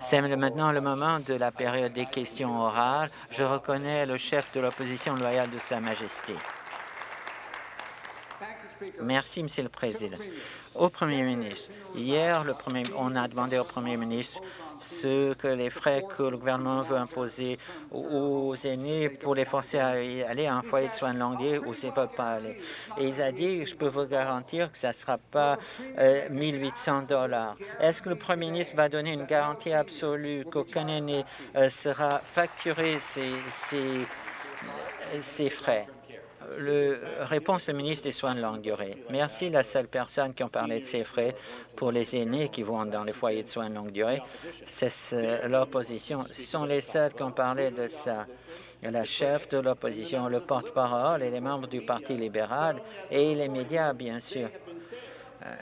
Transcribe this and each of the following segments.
C'est maintenant le moment de la période des questions orales. Je reconnais le chef de l'opposition loyale de Sa Majesté. Merci, Monsieur le Président. Au Premier ministre, hier, on a demandé au Premier ministre ce que les frais que le gouvernement veut imposer aux aînés pour les forcer à aller à un foyer de soins de longue durée où ils ne peuvent pas aller. Et il a dit, je peux vous garantir que ça ne sera pas 1 800 dollars. Est-ce que le Premier ministre va donner une garantie absolue qu'aucun aîné euh, sera facturé ces, ces frais? Le, réponse le ministre des Soins de longue durée. Merci. La seule personne qui a parlé de ces frais pour les aînés qui vont dans les foyers de soins de longue durée, c'est l'opposition. Ce sont les seuls qui ont parlé de ça. La chef de l'opposition, le porte-parole et les membres du Parti libéral et les médias, bien sûr.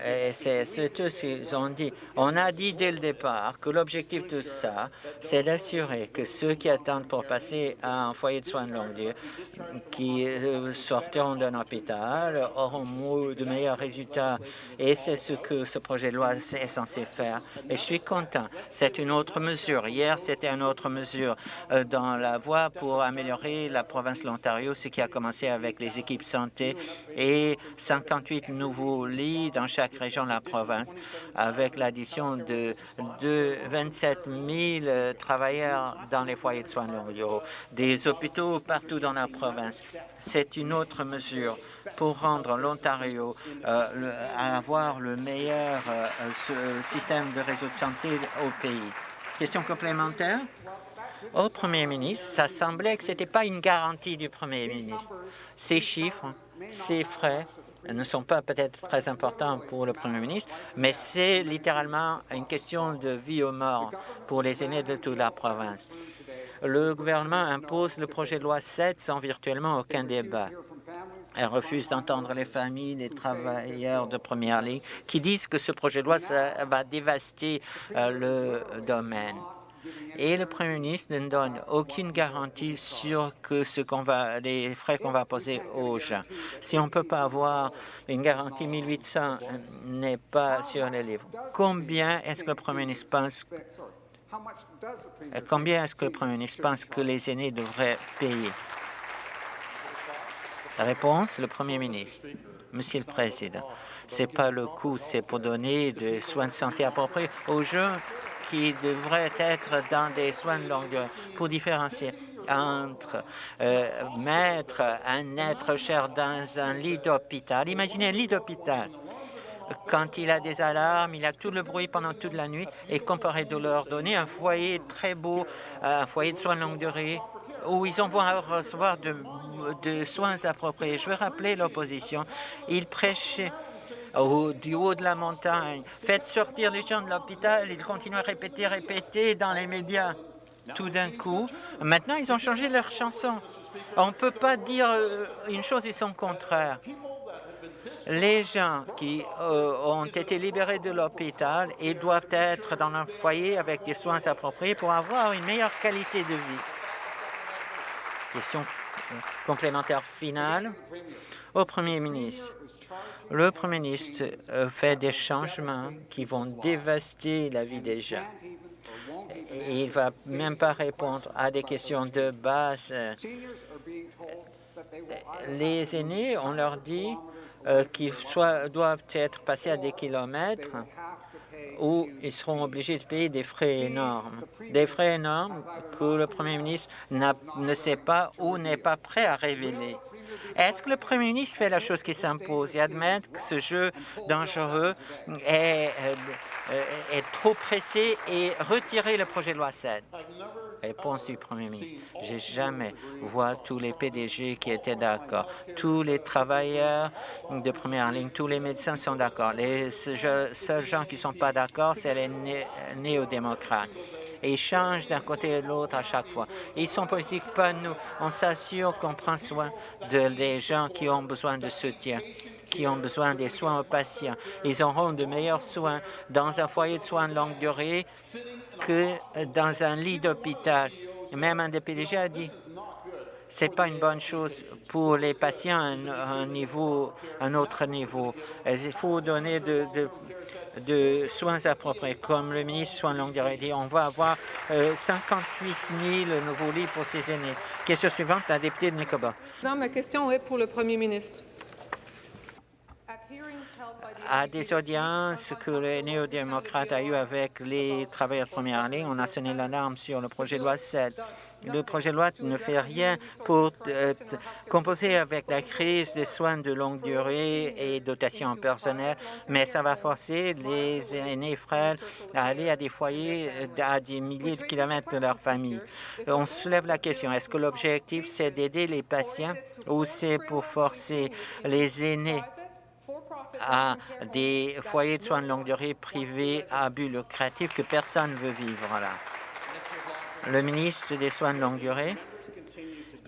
Et c'est ce qu'ils ont dit. On a dit dès le départ que l'objectif de ça, c'est d'assurer que ceux qui attendent pour passer à un foyer de soins de longue durée, qui euh, sortiront d'un hôpital, auront de meilleurs résultats. Et c'est ce que ce projet de loi est censé faire. Et je suis content. C'est une autre mesure. Hier, c'était une autre mesure euh, dans la voie pour améliorer la province de l'Ontario, ce qui a commencé avec les équipes santé et 58 nouveaux lits dans chaque région de la province, avec l'addition de, de 27 000 travailleurs dans les foyers de soins longue des hôpitaux partout dans la province. C'est une autre mesure pour rendre l'Ontario euh, avoir le meilleur euh, système de réseau de santé au pays. Question complémentaire? Au Premier ministre, ça semblait que ce n'était pas une garantie du Premier ministre. Ces chiffres, ces frais ne sont pas peut-être très importants pour le Premier ministre, mais c'est littéralement une question de vie ou mort pour les aînés de toute la province. Le gouvernement impose le projet de loi 7 sans virtuellement aucun débat. Elle refuse d'entendre les familles, les travailleurs de première ligne qui disent que ce projet de loi va dévaster euh, le domaine et le Premier ministre ne donne aucune garantie sur que ce va, les frais qu'on va poser aux gens. Si on ne peut pas avoir une garantie 1800 n'est pas sur les livres, combien est-ce que le Premier ministre pense Combien est-ce que le Premier ministre pense que les aînés devraient payer? Réponse, le Premier ministre. Monsieur le Président, c'est pas le coût, c'est pour donner des soins de santé appropriés aux gens qui devraient être dans des soins de longue durée pour différencier entre euh, mettre un être cher dans un lit d'hôpital. Imaginez un lit d'hôpital. Quand il a des alarmes, il a tout le bruit pendant toute la nuit et comparé de leur donner un foyer très beau, un foyer de soins de longue durée où ils vont recevoir de, de soins appropriés. Je veux rappeler l'opposition. Ils prêchaient au, du haut de la montagne. Faites sortir les gens de l'hôpital. Ils continuent à répéter, répéter dans les médias. Tout d'un coup, maintenant, ils ont changé leur chanson. On ne peut pas dire euh, une chose et son contraire. Les gens qui euh, ont été libérés de l'hôpital et doivent être dans un foyer avec des soins appropriés pour avoir une meilleure qualité de vie. Question euh, complémentaire finale au Premier ministre. Le Premier ministre euh, fait des changements qui vont dévaster la vie des gens. Il ne va même pas répondre à des questions de base. Les aînés, on leur dit euh, qu'ils doivent être passés à des kilomètres où ils seront obligés de payer des frais énormes. Des frais énormes que le Premier ministre ne sait pas ou n'est pas prêt à révéler. Est-ce que le Premier ministre fait la chose qui s'impose et admet que ce jeu dangereux est, euh, trop pressé et retirer le projet de loi 7 Réponse du Premier ministre. J'ai jamais vu tous les PDG qui étaient d'accord. Tous les travailleurs de première ligne, tous les médecins sont d'accord. Les seuls gens qui ne sont pas d'accord, c'est les néo-démocrates et ils changent d'un côté et de l'autre à chaque fois. Ils sont politiques, pas nous. On s'assure qu'on prend soin de des gens qui ont besoin de soutien qui ont besoin des soins aux patients. Ils auront de meilleurs soins dans un foyer de soins de longue durée que dans un lit d'hôpital. Même un des PDG a dit c'est pas une bonne chose pour les patients à un, un autre niveau. Il faut donner de soins appropriés. Comme le ministre des Soins de longue durée dit, on va avoir 58 000 nouveaux lits pour ces aînés. Question suivante, la députée de Nicobar. Ma question est pour le Premier ministre à des audiences que les néo-démocrates a eues avec les travailleurs de première ligne, on a sonné l'alarme sur le projet de loi 7. Le projet de loi ne fait rien pour euh, composer avec la crise des soins de longue durée et dotation personnelle, mais ça va forcer les aînés frères à aller à des foyers à des milliers de kilomètres de leur famille. On soulève la question, est-ce que l'objectif, c'est d'aider les patients ou c'est pour forcer les aînés à des foyers de soins de longue durée privés à but lucratif que personne ne veut vivre là. Le ministre des Soins de longue durée,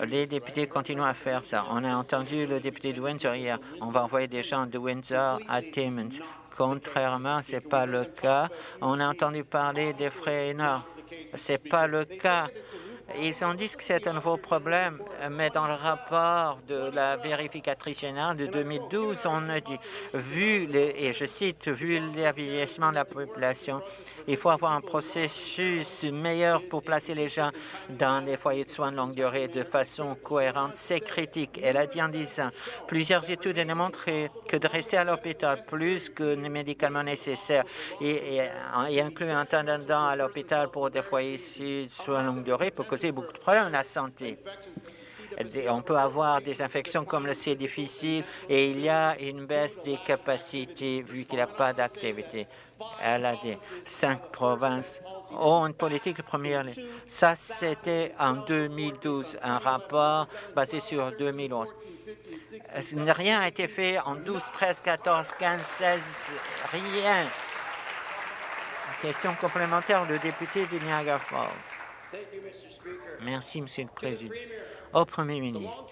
les députés continuent à faire ça. On a entendu le député de Windsor hier. On va envoyer des gens de Windsor à Timmins. Contrairement, ce n'est pas le cas. On a entendu parler des frais énormes. Ce n'est pas le cas. Ils ont dit que c'est un nouveau problème, mais dans le rapport de la vérificatrice générale de 2012, on a dit, vu, et je cite, vu le vieillissement de la population, il faut avoir un processus meilleur pour placer les gens dans les foyers de soins de longue durée de façon cohérente. C'est critique. Elle a dit en disant, plusieurs études ont montré que de rester à l'hôpital plus que les médicaments nécessaires et, et, un temps à l'hôpital pour des foyers de soins de longue durée peut beaucoup de problèmes à la santé. On peut avoir des infections comme le C difficile et il y a une baisse des capacités vu qu'il n'y a pas d'activité. Elle a dit cinq provinces ont une politique de première ligne. Ça, c'était en 2012, un rapport basé sur 2011. Rien n'a été fait en 12, 13, 14, 15, 16, rien. Question complémentaire, le député de Niagara Falls. Merci, Monsieur le Président. Au Premier ministre,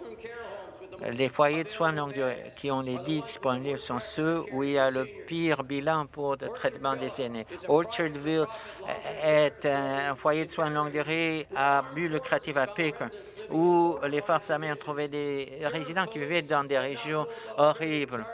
les foyers de soins longue durée qui ont les lits disponibles sont ceux où il y a le pire bilan pour le traitement des aînés. Orchardville est un foyer de soins longue durée à but lucratif à Pick, où les forces armées ont trouvé des résidents qui vivaient dans des régions horribles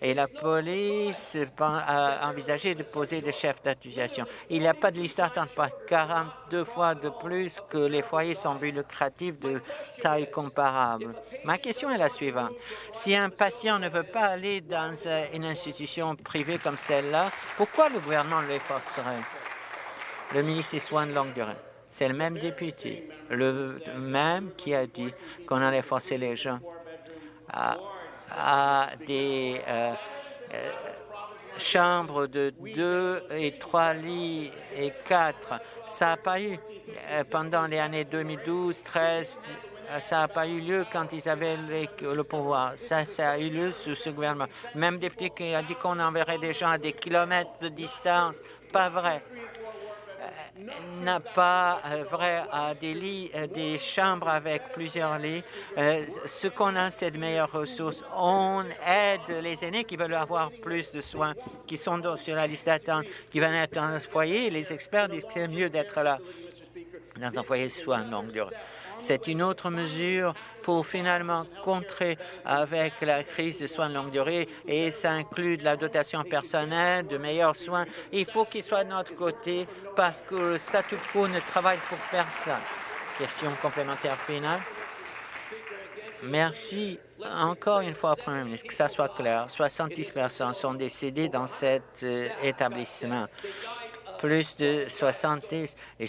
et la police a envisagé de poser des chefs d'accusation. Il n'y a pas de liste d'attente, pas 42 fois de plus que les foyers sans but lucratif de taille comparable. Ma question est la suivante. Si un patient ne veut pas aller dans une institution privée comme celle-là, pourquoi le gouvernement le forcerait? Le ministre des Soins de longue durée. C'est le même député, le même qui a dit qu'on allait forcer les gens à à des euh, euh, chambres de deux et trois lits et quatre. Ça n'a pas eu euh, pendant les années 2012, 13, ça n'a pas eu lieu quand ils avaient le pouvoir. Ça, ça a eu lieu sous ce gouvernement. Même député qui a dit qu'on enverrait des gens à des kilomètres de distance. Pas vrai n'a pas euh, vrai à des lits, euh, des chambres avec plusieurs lits. Euh, ce qu'on a, c'est de meilleures ressources. On aide les aînés qui veulent avoir plus de soins, qui sont sur la liste d'attente, qui veulent être dans un foyer. Les experts disent que c'est mieux d'être là dans un foyer de soins longue durée. C'est une autre mesure pour finalement contrer avec la crise des soins de longue durée et ça inclut de la dotation personnelle, de meilleurs soins. Il faut qu'il soit de notre côté parce que le statu quo ne travaille pour personne. Question complémentaire finale. Merci encore une fois, Premier ministre, que ça soit clair. 70 personnes sont décédées dans cet euh, établissement. Plus de 70 et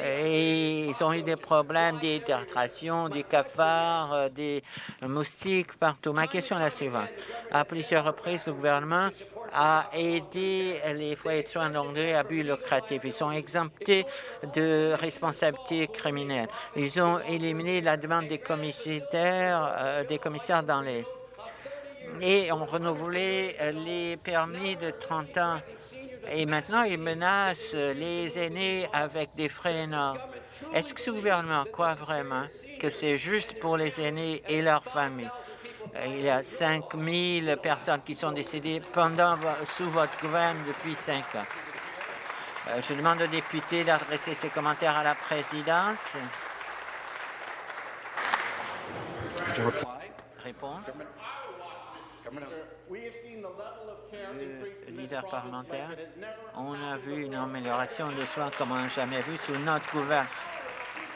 ils ont eu des problèmes d'hydratation, des cafards, euh, des moustiques partout. Ma question est la suivante. À plusieurs reprises, le gouvernement a aidé les foyers de soins de à but lucratif. Ils sont exemptés de responsabilité criminelle. Ils ont éliminé la demande des commissaires, euh, des commissaires dans les et ont renouvelé les permis de 30 ans et maintenant ils menacent les aînés avec des frais énormes. Est-ce que ce gouvernement croit vraiment que c'est juste pour les aînés et leurs familles? Il y a 5 000 personnes qui sont décédées pendant, sous votre gouvernement depuis cinq ans. Euh, je demande aux députés d'adresser ces commentaires à la présidence. Réponse. Le leader parlementaire, on a vu une amélioration des soins comme on n'a jamais vu sous notre gouvernement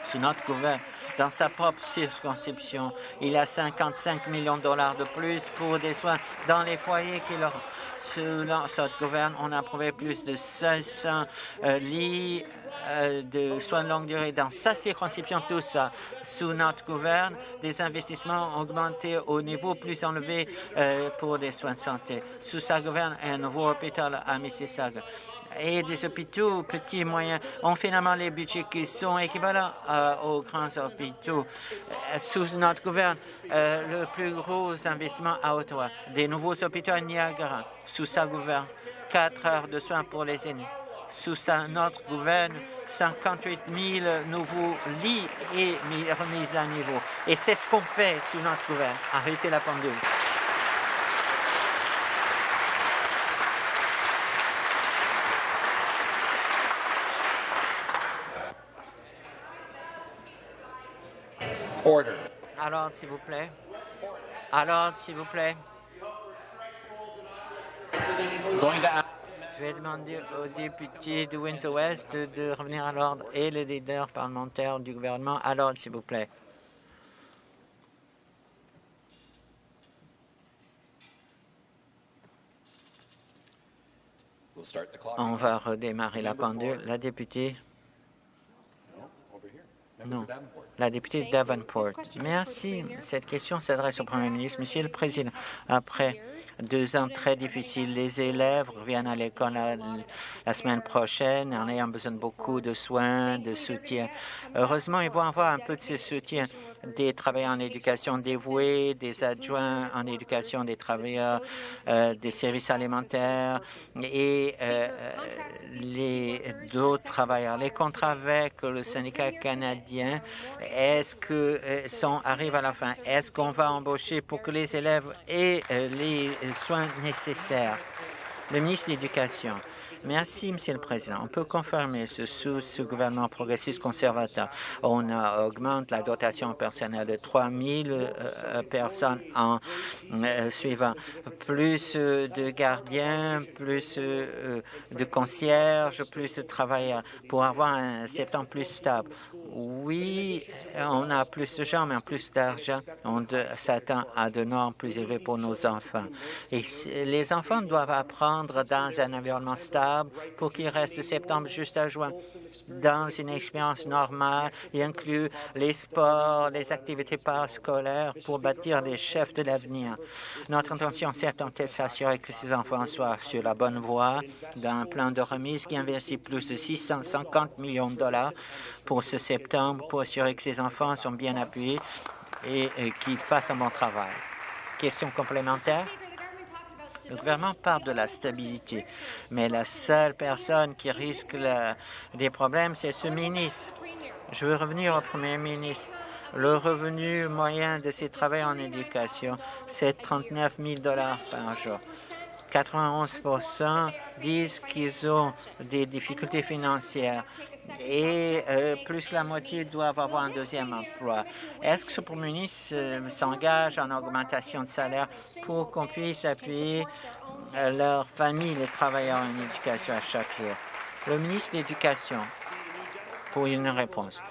sous notre gouvernement, dans sa propre circonscription. Il a 55 millions de dollars de plus pour des soins dans les foyers qu'il aura. Sous notre gouvernement, on a approuvé plus de 500 euh, lits euh, de soins de longue durée dans sa circonscription, tout ça. Sous notre gouvernement, des investissements ont augmenté au niveau plus élevé euh, pour des soins de santé. Sous sa gouvernement, un nouveau hôpital à Mississauga et des hôpitaux petits et moyens ont finalement les budgets qui sont équivalents euh, aux grands hôpitaux. Euh, sous notre gouvernement, euh, le plus gros investissement à Ottawa, des nouveaux hôpitaux à Niagara, sous sa gouvernement, quatre heures de soins pour les aînés. Sous sa, notre gouvernement, 58 000 nouveaux lits et remis à niveau. Et c'est ce qu'on fait sous notre gouvernement. Arrêtez la pendule. Alors, s'il vous plaît. Alors, s'il vous plaît. Je vais demander aux députés de Windsor-West de revenir à l'ordre et les leaders parlementaires du gouvernement à l'ordre, s'il vous plaît. On va redémarrer la pendule. La députée. Non la députée Davenport. Merci. Cette question s'adresse au Premier ministre. Monsieur le Président, après deux ans très difficiles, les élèves reviennent à l'école la, semaine prochaine en ayant besoin de beaucoup de soins, de soutien. Heureusement, ils vont avoir un peu de ce soutien des travailleurs en éducation dévoués, des adjoints en éducation, des travailleurs euh, des services alimentaires et euh, les d'autres travailleurs. Les contrats avec le syndicat canadien est-ce que euh, sont arrive à la fin? Est-ce qu'on va embaucher pour que les élèves aient euh, les soins nécessaires? Le ministre de l'Éducation. Merci, Monsieur le Président. On peut confirmer ce sous ce gouvernement progressiste conservateur. On augmente la dotation personnelle de 3 000 euh, personnes en euh, suivant. Plus euh, de gardiens, plus de concierges, plus de travailleurs pour avoir un septembre plus stable. Oui, on a plus de gens, mais en plus d'argent, on s'attend à de normes plus élevées pour nos enfants. Et les enfants doivent apprendre dans un environnement stable pour qu'il reste septembre jusqu'à juin dans une expérience normale et inclut les sports, les activités parascolaires pour bâtir les chefs de l'avenir. Notre intention, c'est de s'assurer que ces enfants soient sur la bonne voie d'un plan de remise qui investit plus de 650 millions de dollars pour ce septembre pour assurer que ces enfants sont bien appuyés et qu'ils fassent un bon travail. Question complémentaire? Le gouvernement parle de la stabilité, mais la seule personne qui risque des problèmes, c'est ce ministre. Je veux revenir au premier ministre. Le revenu moyen de ces travailleurs en éducation, c'est 39 000 par jour. 91 disent qu'ils ont des difficultés financières et euh, plus la moitié doivent avoir un deuxième emploi. Est-ce que ce Premier ministre euh, s'engage en augmentation de salaire pour qu'on puisse appuyer euh, leurs familles, les travailleurs en éducation à chaque jour? Le ministre de l'Éducation, pour une réponse.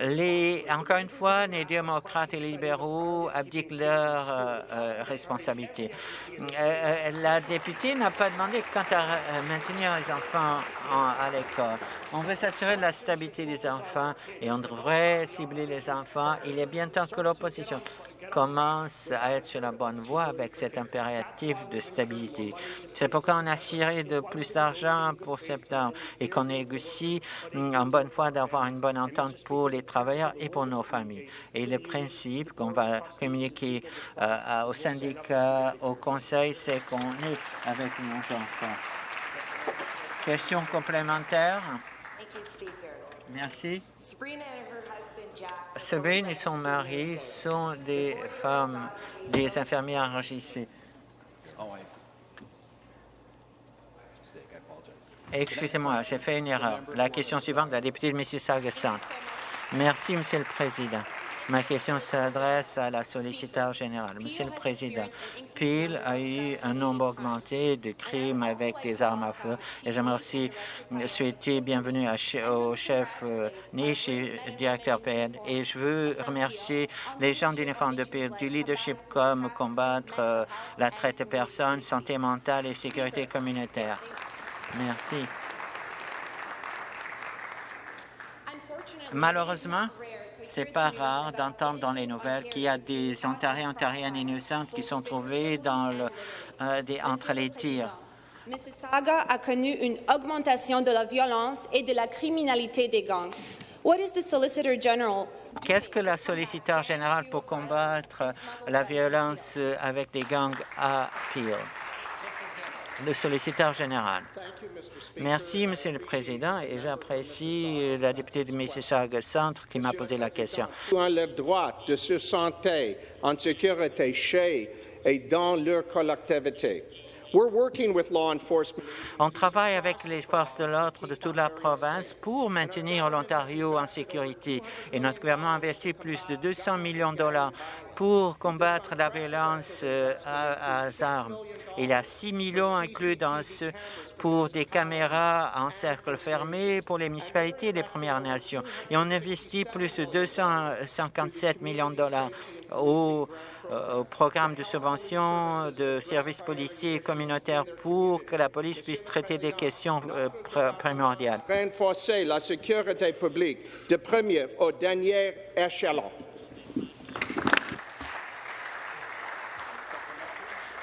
Les, encore une fois, les démocrates et les libéraux abdiquent leurs euh, euh, responsabilités. Euh, la députée n'a pas demandé quant à maintenir les enfants à l'école. On veut s'assurer de la stabilité des enfants et on devrait cibler les enfants. Il est bien temps que l'opposition commence à être sur la bonne voie avec cet impératif de stabilité. C'est pourquoi on a tiré de plus d'argent pour septembre et qu'on négocie en bonne foi d'avoir une bonne entente pour les travailleurs et pour nos familles. Et le principe qu'on va communiquer euh, au syndicat, au conseil, c'est qu'on est avec nos enfants. Question complémentaire? Merci. Sabine et son mari sont des femmes, des infirmières enregistrées. Excusez-moi, j'ai fait une erreur. La question suivante, la députée de Mississauga Centre. Merci, Monsieur le Président. Ma question s'adresse à la solliciteur générale. Monsieur le Président, Peel a eu un nombre augmenté de crimes avec des armes à feu et j'aimerais aussi souhaiter bienvenue au chef euh, Niche et directeur PN. Et je veux remercier les gens d'uniforme de Peel du leadership comme combattre euh, la traite de personnes, santé mentale et sécurité communautaire. Merci. Malheureusement, c'est pas rare d'entendre dans les nouvelles qu'il y a des Ontariens, Ontariennes innocentes qui sont trouvés dans le, euh, des, entre les tirs. Mississauga a connu une augmentation de la violence et de la criminalité des gangs. What is the Solicitor General? Qu'est-ce que la solliciteur générale pour combattre la violence avec des gangs à Peel? Le solliciteur général. Merci, Monsieur le Président, et j'apprécie la députée de Mississauga Centre qui m'a posé la question. de se santé en sécurité chez et dans leur collectivité. On travaille avec les forces de l'ordre de toute la province pour maintenir l'Ontario en sécurité et notre gouvernement a investi plus de 200 millions de dollars pour combattre la violence euh, à, armes. Il y a 6 millions inclus dans ce pour des caméras en cercle fermé pour les municipalités et les Premières Nations. Et on investit plus de 257 millions de dollars au, euh, au programme de subvention de services policiers et communautaires pour que la police puisse traiter des questions euh, primordiales. Renforcer la sécurité publique de premier au dernier échelon.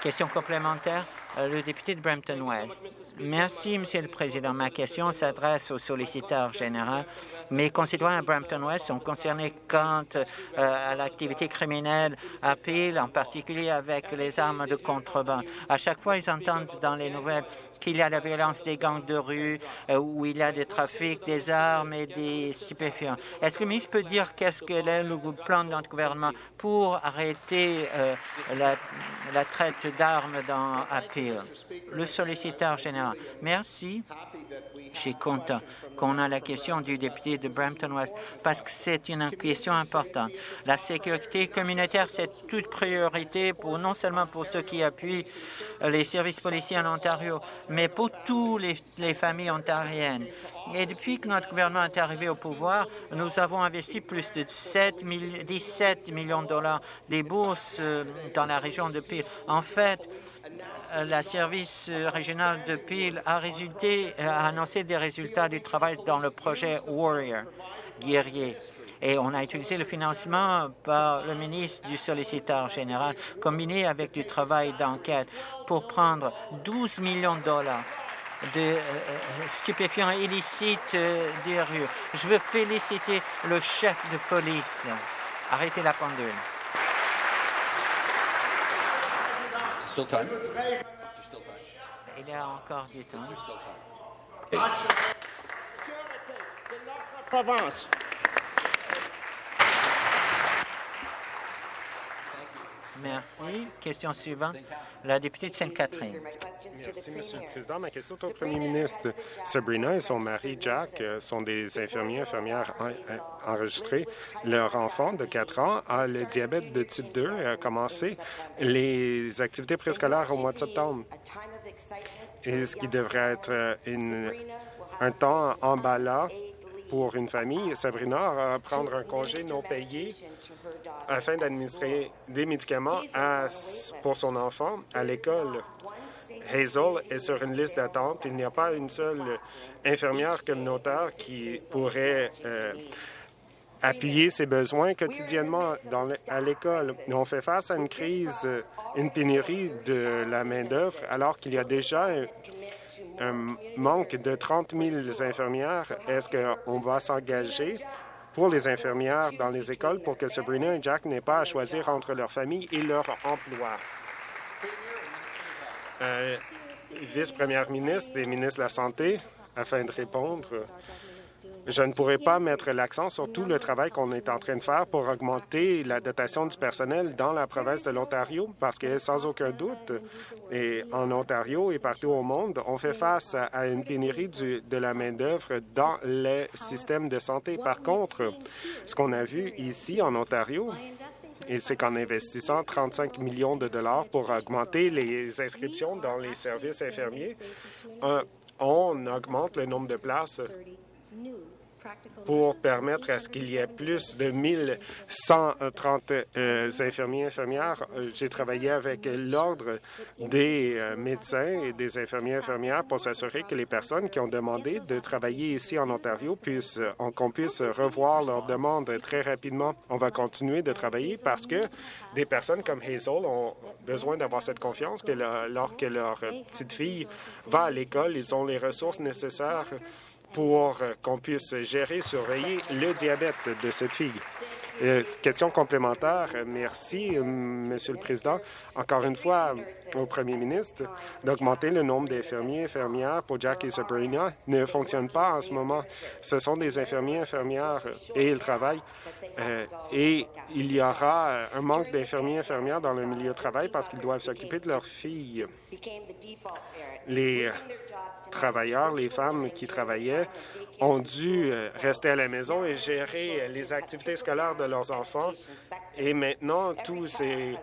Question complémentaire, euh, le député de Brampton West. Merci, Monsieur le Président. Ma question s'adresse au solliciteur général. Mes concitoyens à Brampton West sont concernés quant euh, à l'activité criminelle à Peel, en particulier avec les armes de contrebande. À chaque fois, ils entendent dans les nouvelles qu'il y a la violence des gangs de rue, euh, où il y a des trafics des armes et des stupéfiants. Est-ce que le ministre peut dire qu'est-ce que le plan de notre gouvernement pour arrêter euh, la, traite d'armes dans Peel? Le solliciteur général. Merci. Je suis content qu'on a la question du député de Brampton West parce que c'est une question importante. La sécurité communautaire, c'est toute priorité pour non seulement pour ceux qui appuient les services policiers en Ontario, mais pour toutes les, familles ontariennes. Et depuis que notre gouvernement est arrivé au pouvoir, nous avons investi plus de 17 millions de dollars des bourses euh, dans la région de Peel. En fait, le service régional de Peel a, résulté, a annoncé des résultats du travail dans le projet Warrior, guerrier. Et on a utilisé le financement par le ministre du solliciteur général, combiné avec du travail d'enquête, pour prendre 12 millions de dollars de euh, euh, stupéfiants illicites euh, des rues. Je veux féliciter le chef de police. Arrêtez la pendule. Il y a encore du temps. Province. Merci. Question suivante, la députée de Sainte-Catherine. Merci, Monsieur le Président. Ma question est au Premier ministre. Sabrina et son mari Jack euh, sont des infirmiers infirmières euh, enregistrés. Leur enfant de 4 ans a le diabète de type 2 et a commencé les activités préscolaires au mois de septembre. Et ce qui devrait être euh, une, un temps emballant pour une famille, Sabrina va prendre un congé non payé afin d'administrer des médicaments pour son enfant à l'école. Hazel est sur une liste d'attente. Il n'y a pas une seule infirmière communautaire qui pourrait euh, appuyer ses besoins quotidiennement dans à l'école. On fait face à une crise, une pénurie de la main-d'œuvre, alors qu'il y a déjà un manque de 30 000 infirmières. Est-ce qu'on va s'engager pour les infirmières dans les écoles pour que Sabrina et Jack n'aient pas à choisir entre leur famille et leur emploi? Euh, Vice-première ministre et ministre de la Santé, afin de répondre. Je ne pourrais pas mettre l'accent sur tout le travail qu'on est en train de faire pour augmenter la dotation du personnel dans la province de l'Ontario, parce que sans aucun doute, et en Ontario et partout au monde, on fait face à une pénurie de la main-d'œuvre dans les systèmes de santé. Par contre, ce qu'on a vu ici en Ontario, c'est qu'en investissant 35 millions de dollars pour augmenter les inscriptions dans les services infirmiers, on augmente le nombre de places pour permettre à ce qu'il y ait plus de 1130 euh, infirmiers et infirmières. Euh, j'ai travaillé avec l'Ordre des euh, médecins et des infirmiers et infirmières pour s'assurer que les personnes qui ont demandé de travailler ici en Ontario puissent, qu'on puisse revoir leurs demandes très rapidement. On va continuer de travailler parce que des personnes comme Hazel ont besoin d'avoir cette confiance que lorsque leur petite fille va à l'école, ils ont les ressources nécessaires pour euh, qu'on puisse gérer, surveiller le diabète de cette fille. Euh, question complémentaire. Merci, euh, Monsieur le Président. Encore une fois, au Premier ministre, d'augmenter le nombre d'infirmiers et infirmières pour Jack et Sabrina ne fonctionne pas en ce moment. Ce sont des infirmiers et infirmières et ils travaillent. et il y aura un manque d'infirmiers et infirmières dans le milieu de travail parce qu'ils doivent s'occuper de leurs filles. Les travailleurs, les femmes qui travaillaient, ont dû euh, rester à la maison et gérer les activités scolaires de leurs enfants. Et maintenant, tous ces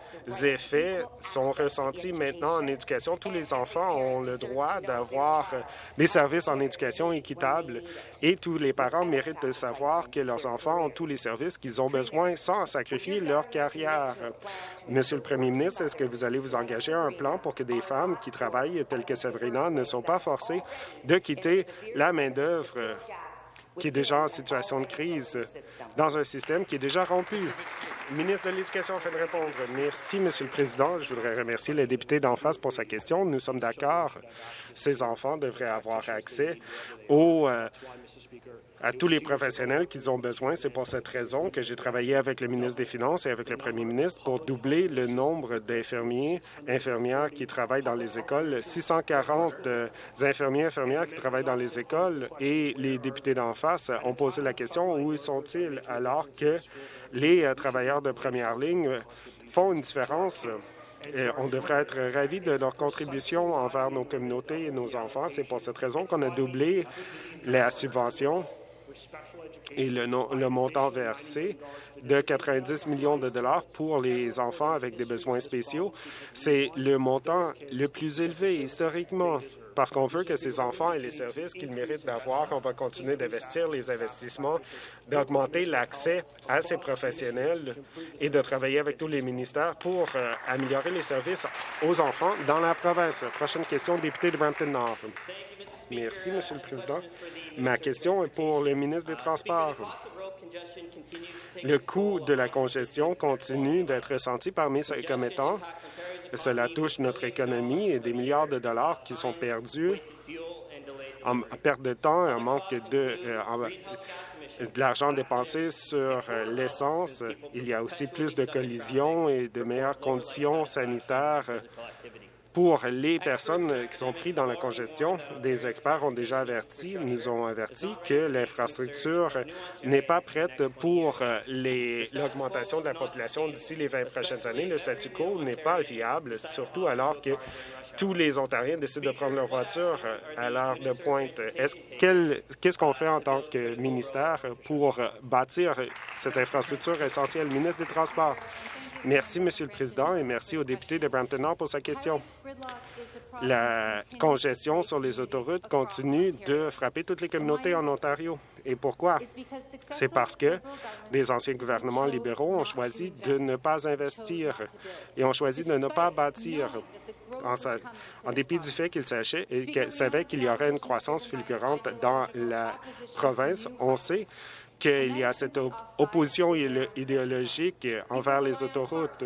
effets sont ressentis maintenant en éducation. Tous les enfants ont le droit d'avoir des services en éducation équitables et tous les parents méritent de savoir que leurs enfants ont tous les services qu'ils ont besoin sans sacrifier leur carrière. Monsieur le Premier ministre, est-ce que vous allez vous engager à un plan pour que des femmes qui travaillent, telles que Sabrina, ne soient pas forcées de quitter la main-d'œuvre qui est déjà en situation de crise dans un système qui est déjà rompu. Le ministre de l'Éducation fait de répondre. Merci, Monsieur le Président. Je voudrais remercier le député d'en face pour sa question. Nous sommes d'accord. Ces enfants devraient avoir accès aux, euh, à tous les professionnels qu'ils ont besoin. C'est pour cette raison que j'ai travaillé avec le ministre des Finances et avec le premier ministre pour doubler le nombre d'infirmiers, infirmières qui travaillent dans les écoles. 640 euh, infirmiers, infirmières qui travaillent dans les écoles et les députés d'en face ont posé la question où sont-ils alors que les euh, travailleurs de première ligne font une différence et on devrait être ravis de leur contribution envers nos communautés et nos enfants. C'est pour cette raison qu'on a doublé la subvention et le, montant versé de 90 millions de dollars pour les enfants avec des besoins spéciaux. C'est le montant le plus élevé historiquement parce qu'on veut que ces enfants aient les services qu'ils méritent d'avoir. On va continuer d'investir les investissements, d'augmenter l'accès à ces professionnels et de travailler avec tous les ministères pour euh, améliorer les services aux enfants dans la province. Prochaine question, député de Brampton-Nord. Merci, Monsieur le Président. Ma question est pour le ministre des Transports. Le coût de la congestion continue d'être ressenti par mes commettants. Cela touche notre économie et des milliards de dollars qui sont perdus en perte de temps, un manque de, euh, de l'argent dépensé sur euh, l'essence. Il y a aussi plus de collisions et de meilleures conditions sanitaires pour les personnes qui sont prises dans la congestion, des experts ont déjà averti, nous ont averti que l'infrastructure n'est pas prête pour l'augmentation de la population d'ici les 20 prochaines années. Le statu quo n'est pas viable, surtout alors que tous les Ontariens décident de prendre leur voiture à l'heure de pointe. Qu'est-ce qu'on fait en tant que ministère pour bâtir cette infrastructure essentielle? Ministre des Transports. Merci, Monsieur le Président, et merci au député de Brampton-Nord pour sa question. La congestion sur les autoroutes continue de frapper toutes les communautés en Ontario. Et pourquoi? C'est parce que les anciens gouvernements libéraux ont choisi de ne pas investir et ont choisi de ne pas bâtir. En, dépit du fait qu'ils savaient qu'il y aurait une croissance fulgurante dans la province, on sait qu'il y a cette opposition idéologique envers les autoroutes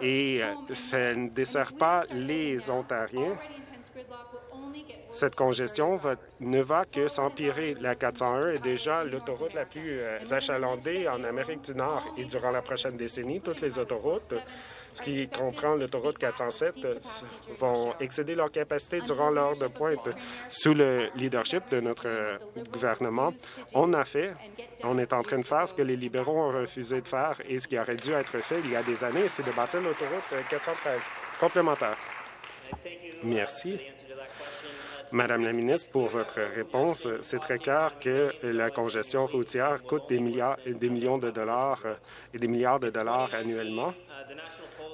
et euh, ça ne dessert pas les Ontariens. Cette congestion ne va que s'empirer. La 401 est déjà l'autoroute la plus euh, achalandée en Amérique du Nord et durant la prochaine décennie, toutes les autoroutes ce qui comprend l'autoroute 407, vont excéder leur capacité durant l'heure de pointe. Sous le leadership de notre gouvernement, on a fait, on est en train de faire ce que les libéraux ont refusé de faire et ce qui aurait dû être fait il y a des années, c'est de bâtir l'autoroute 413. Complémentaire. Merci. Madame la ministre, pour votre réponse. C'est très clair que la congestion routière coûte des, milliards, des millions de dollars et des milliards de dollars annuellement.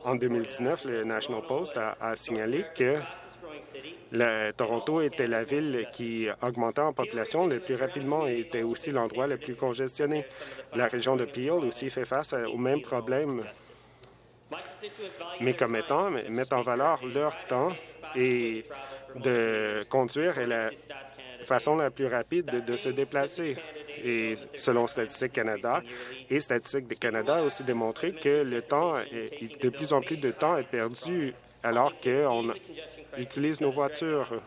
En 2019, le National Post a, signalé que Toronto était la ville qui augmentait en population le plus rapidement et était aussi l'endroit le plus congestionné. La région de Peel aussi fait face au même problème. Mes commettants mettent en valeur leur temps et de conduire est la façon la plus rapide de, se déplacer. Et selon Statistique Canada, et Statistique Canada a aussi démontré que le temps, est, de plus en plus de temps est perdu alors qu'on utilise nos voitures.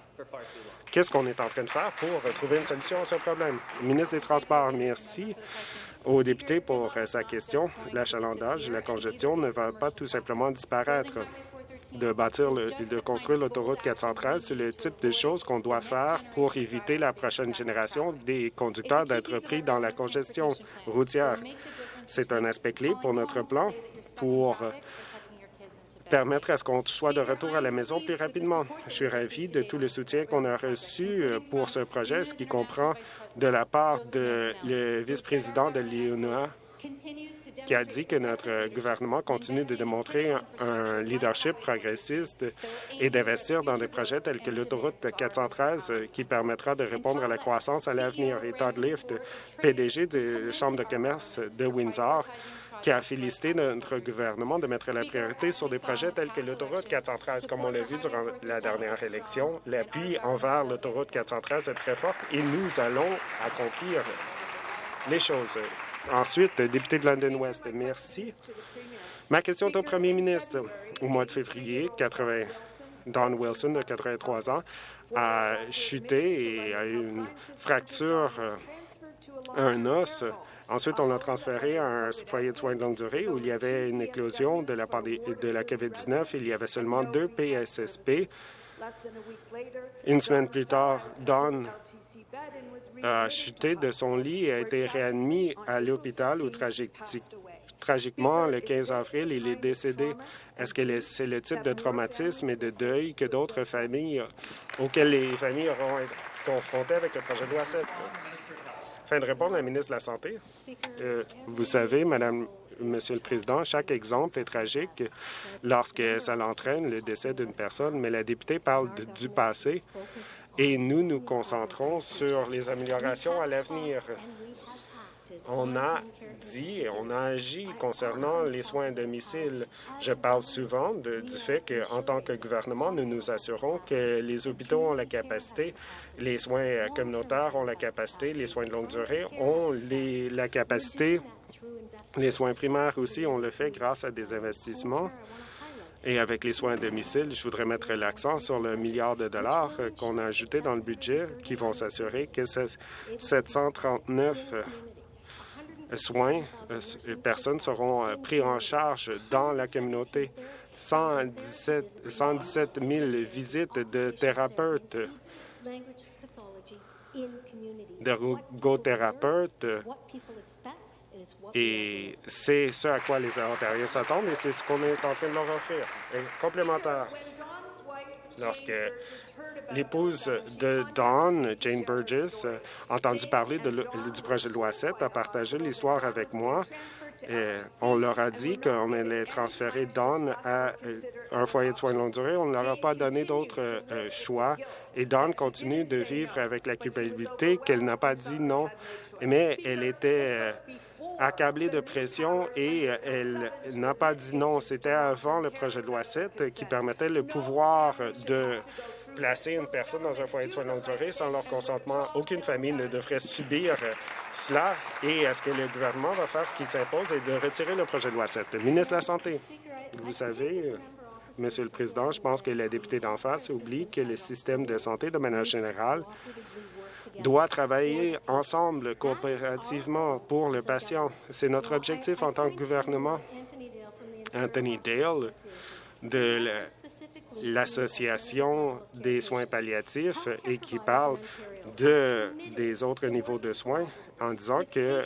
Qu'est-ce qu'on est en train de faire pour trouver une solution à ce problème? ministre des Transports, merci au député pour sa question. L'achalandage, la congestion ne va pas tout simplement disparaître de construire l'autoroute 413, c'est le type de choses qu'on doit faire pour éviter la prochaine génération des conducteurs d'être pris dans la congestion routière. C'est un aspect clé pour notre plan pour permettre à ce qu'on soit de retour à la maison plus rapidement. Je suis ravi de tout le soutien qu'on a reçu pour ce projet, ce qui comprend de la part de le vice-président de l'IONA, qui a dit que notre gouvernement continue de démontrer un leadership progressiste et d'investir dans des projets tels que l'autoroute 413 qui permettra de répondre à la croissance à l'avenir. Et Todd Lift, PDG de la Chambre de commerce de Windsor, qui a félicité notre gouvernement de mettre la priorité sur des projets tels que l'autoroute 413. Comme on l'a vu durant la dernière élection, l'appui envers l'autoroute 413 est très fort et nous allons accomplir les choses. Ensuite, député de London West, merci. Ma question est au premier ministre. Au mois de février, 80, Don Wilson, de 83 ans, a chuté et a eu une fracture, euh, un os. Ensuite, on l'a transféré à un foyer de soins de longue durée où il y avait une éclosion de la, de la COVID-19. Il y avait seulement deux PSSP. Une semaine plus tard, Don a chuté de son lit et a été réadmis à l'hôpital où tragiquement, le 15 avril, il est décédé. Est-ce que c'est le type de traumatisme et de deuil que d'autres familles, auxquelles les familles auront été confrontées avec le projet de loi 7? Fin de répondre la ministre de la Santé. Euh, vous savez, Madame Monsieur le Président, chaque exemple est tragique lorsque ça l'entraîne le décès d'une personne, mais la députée parle du passé et nous nous concentrons sur les améliorations à l'avenir. On a dit et on a agi concernant les soins à domicile. Je parle souvent du fait qu'en tant que gouvernement, nous nous assurons que les hôpitaux ont la capacité, les soins communautaires ont la capacité, les soins de longue durée ont la capacité, les soins primaires aussi, on le fait grâce à des investissements et avec les soins à domicile, je voudrais mettre l'accent sur le milliard de dollars euh, qu'on a ajouté dans le budget qui vont s'assurer que 739 euh, soins, euh, personnes seront pris en charge dans la communauté. 117, 117 000 visites de thérapeutes, d'ergothérapeutes et c'est ce à quoi les Ontariens s'attendent et c'est ce qu'on est en train de leur offrir. complémentaire, lorsque l'épouse de Dawn, Jane Burgess, a entendu parler du projet de loi 7, a partagé l'histoire avec moi. On leur a dit qu'on allait transférer Dawn à euh, un foyer de soins de longue durée. On ne leur a pas donné d'autres euh, choix. Et Dawn continue de vivre avec la culpabilité qu'elle n'a pas dit non, mais elle était euh, accablée de pression et euh, elle n'a pas dit non. C'était avant le projet de loi 7 qui permettait le pouvoir de placer une personne dans un foyer de soins de longue durée sans leur consentement. Aucune famille ne devrait subir cela. Et est-ce que le gouvernement va faire ce qu'il s'impose et de retirer le projet de loi 7? ministre de la Santé, vous savez, Monsieur le Président, je pense que la députée d'en face oublie que le système de santé, de manière générale, doit travailler ensemble, coopérativement pour le patient. C'est notre objectif en tant que gouvernement. Anthony Dale de l'Association des soins palliatifs et qui parle de, des autres niveaux de soins en disant que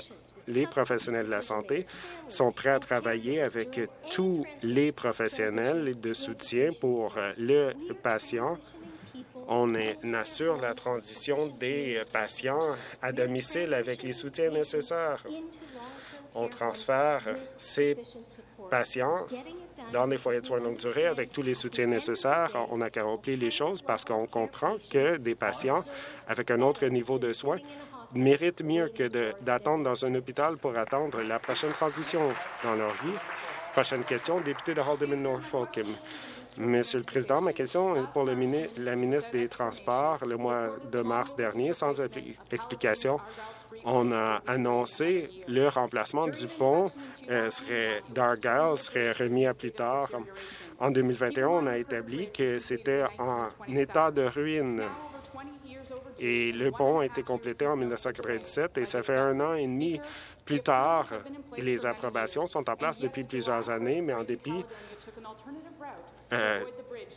les professionnels de la santé sont prêts à travailler avec tous les professionnels de soutien pour le patient. On assure la transition des patients à domicile avec les soutiens nécessaires. On transfère ces patients dans des foyers de soins longue durée avec tous les soutiens nécessaires. On a accompli les choses parce qu'on comprend que des patients avec un autre niveau de soins méritent mieux que d'attendre dans un hôpital pour attendre la prochaine transition dans leur vie. Prochaine question, député de Haldeman Norfolk. Monsieur le Président, ma question est pour le la ministre des Transports. Le mois de mars dernier, sans explication, on a annoncé le remplacement du pont euh, d'Argyle serait remis à plus tard. En 2021, on a établi que c'était en état de ruine. Et le pont a été complété en 1997 et ça fait un an et demi plus tard. les approbations sont en place depuis plusieurs années, mais en dépit euh,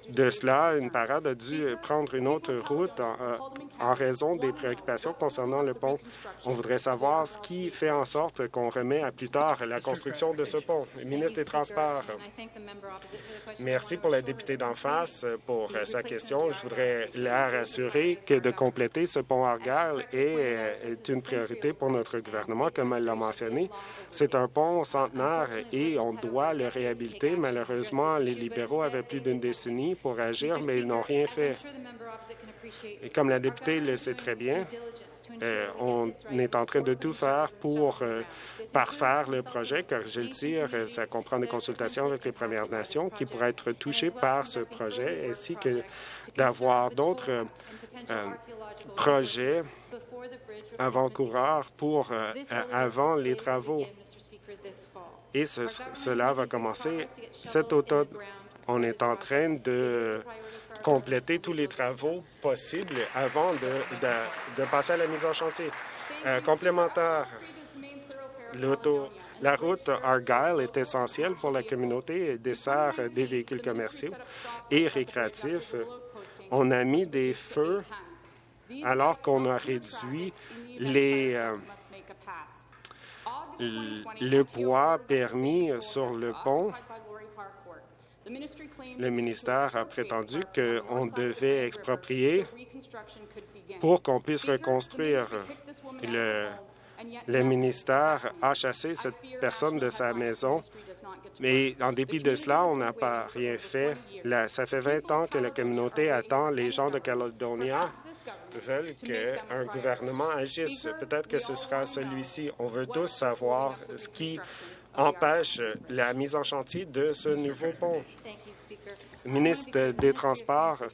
de cela, une parade a dû prendre une autre route en, euh, raison des préoccupations concernant le pont. On voudrait savoir ce qui fait en sorte qu'on remet à plus tard la construction de ce pont. Le ministre des Transports. Merci pour la députée d'en face pour sa question. Je voudrais la rassurer que de compléter ce pont Argyle est une priorité pour notre gouvernement, comme elle l'a mentionné. C'est un pont centenaire et on doit le réhabiliter. Malheureusement, les libéraux avaient plus d'une décennie pour agir, mais ils n'ont rien fait. Et comme la députée le sait très bien, euh, on est en train de tout faire pour euh, parfaire le projet, car je le tire, ça comprend des consultations avec les Premières Nations qui pourraient être touchées par ce projet, ainsi que d'avoir d'autres euh, projets avant-coureurs pour avant les travaux. Et cela va commencer cet automne. On est en train de compléter tous les travaux possibles avant de, passer à la mise en chantier. Euh, complémentaire, la route Argyle est essentielle pour la communauté et dessert des véhicules commerciaux et récréatifs. On a mis des feux alors qu'on a réduit les, euh, le poids permis sur le pont. Le ministère a prétendu qu'on devait exproprier pour qu'on puisse reconstruire. Le, le ministère a chassé cette personne de sa maison, mais en dépit de cela, on n'a pas rien fait. ça fait 20 ans que la communauté attend les gens de Caledonia veulent qu'un gouvernement agisse. Peut-être que ce sera celui-ci. On veut tous savoir ce qui empêche la mise en chantier de ce nouveau pont. Ministre des Transports,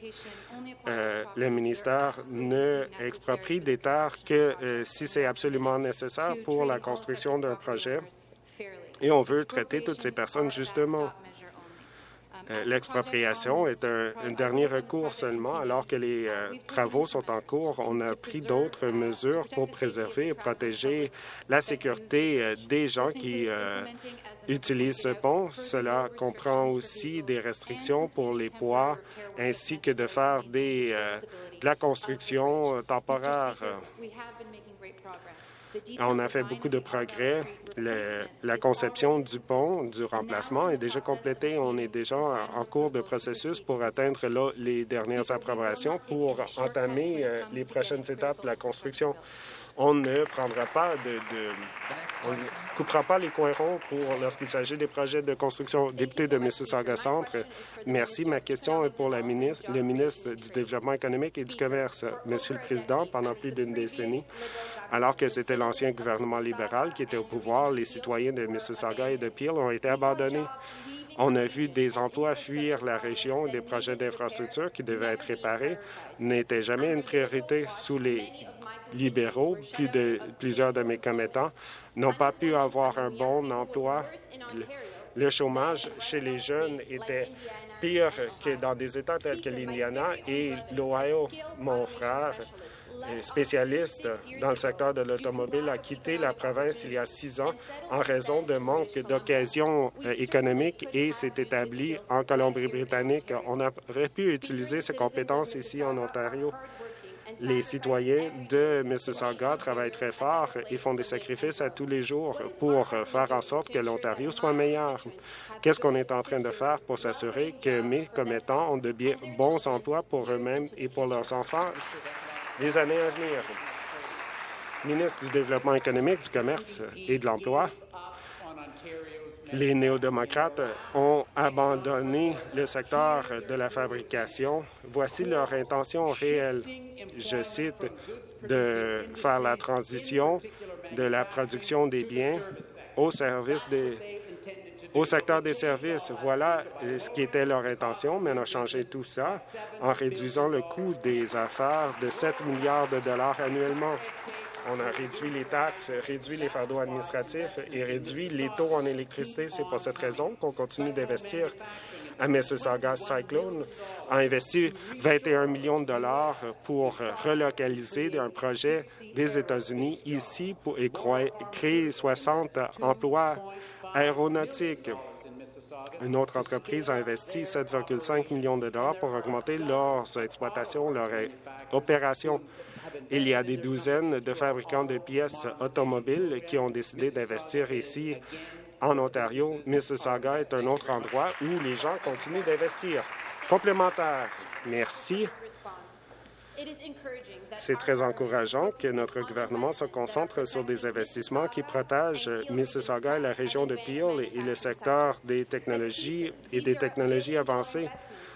euh, le ministère ne exproprie des terres que euh, si c'est absolument nécessaire pour la construction d'un projet et on veut traiter toutes ces personnes justement. Euh, l'expropriation est un, dernier recours seulement, alors que les euh, travaux sont en cours. On a pris d'autres mesures pour préserver et protéger la sécurité euh, des gens qui utilisent ce pont. Cela comprend aussi des restrictions pour les poids, ainsi que de faire des, de la construction temporaire. On a fait beaucoup de progrès. la conception du pont, du remplacement est déjà complétée. On est déjà en cours de processus pour atteindre les dernières approbations pour entamer euh, les prochaines étapes de la construction on ne prendra pas de, on ne coupera pas les coins ronds pour lorsqu'il s'agit des projets de construction. Député de Mississauga Centre, merci. Ma question est pour ministre, le ministre du Développement économique et du Commerce. Monsieur le Président, pendant plus d'une décennie, alors que c'était l'ancien gouvernement libéral qui était au pouvoir, les citoyens de Mississauga et de Peel ont été abandonnés. On a vu des emplois fuir la région, des projets d'infrastructure qui devaient être réparés n'étaient jamais une priorité sous les libéraux. Plusieurs de mes commettants n'ont pas pu avoir un bon emploi. Le, chômage chez les jeunes était pire que dans des États tels que l'Indiana et l'Ohio. Mon frère spécialiste dans le secteur de l'automobile a quitté la province il y a six ans en raison de manque d'occasions euh, économiques et s'est établi en Colombie-Britannique. On aurait pu utiliser ses compétences ici en Ontario. Les citoyens de Mississauga travaillent très fort et font des sacrifices à tous les jours pour faire en sorte que l'Ontario soit meilleur. Qu'est-ce qu'on est en train de faire pour s'assurer que mes commettants ont de bons emplois pour eux-mêmes et pour leurs enfants? Les années à venir? Ministre du Développement économique, du Commerce et de l'Emploi, les néo-démocrates ont abandonné le secteur de la fabrication. Voici leur intention réelle, je cite, de faire la transition de la production des biens au service des au secteur des services. Voilà ce qui était leur intention, mais on a changé tout ça en réduisant le coût des affaires de 7 milliards de dollars annuellement. On a réduit les taxes, réduit les fardeaux administratifs et réduit les taux en électricité. C'est pour cette raison qu'on continue d'investir à Mississauga Cyclone a investi 21 millions de dollars pour relocaliser un projet des États-Unis ici pour, et créer 60 emplois aéronautiques. Une autre entreprise a investi 7,5 millions de dollars pour augmenter leurs exploitations, leurs opérations. Il y a des douzaines de fabricants de pièces automobiles qui ont décidé d'investir ici en Ontario. Mississauga est un autre endroit où les gens continuent d'investir. Complémentaire. Merci. C'est très encourageant que notre gouvernement se concentre sur des investissements qui protègent Mississauga et la région de Peel et le secteur des technologies et des technologies avancées.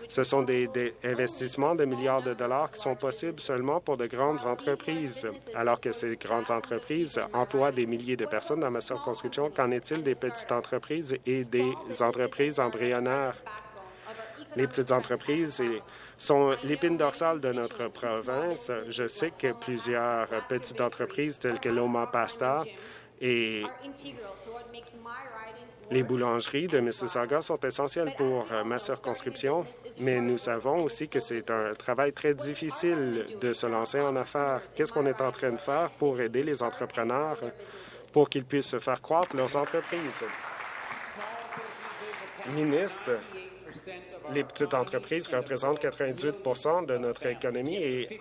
Ce sont des, investissements de milliards de dollars qui sont possibles seulement pour de grandes entreprises, alors que ces grandes entreprises emploient des milliers de personnes dans ma circonscription. Qu'en est-il des petites entreprises et des entreprises embryonnaires? Les petites entreprises sont l'épine dorsale de notre province. Je sais que plusieurs petites entreprises telles que Loma Pasta et les boulangeries de Mississauga sont essentielles pour euh, ma circonscription, mais nous savons aussi que c'est un travail très difficile de se lancer en affaires. Qu'est-ce qu'on est en train de faire pour aider les entrepreneurs pour qu'ils puissent faire croître leurs entreprises? Ministre, les petites entreprises représentent 98 de notre économie et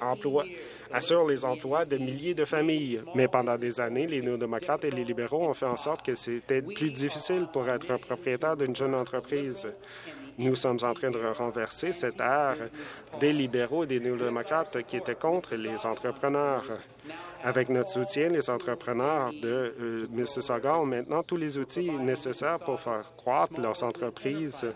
assurent les emplois de milliers de familles. Mais pendant des années, les néo-démocrates et les libéraux ont fait en sorte que c'était plus difficile pour être un propriétaire d'une jeune entreprise. Nous sommes en train de renverser cette ère des libéraux et des néo-démocrates qui étaient contre les entrepreneurs. Avec notre soutien, les entrepreneurs de euh, Mississauga ont maintenant tous les outils nécessaires pour faire croître leurs entreprises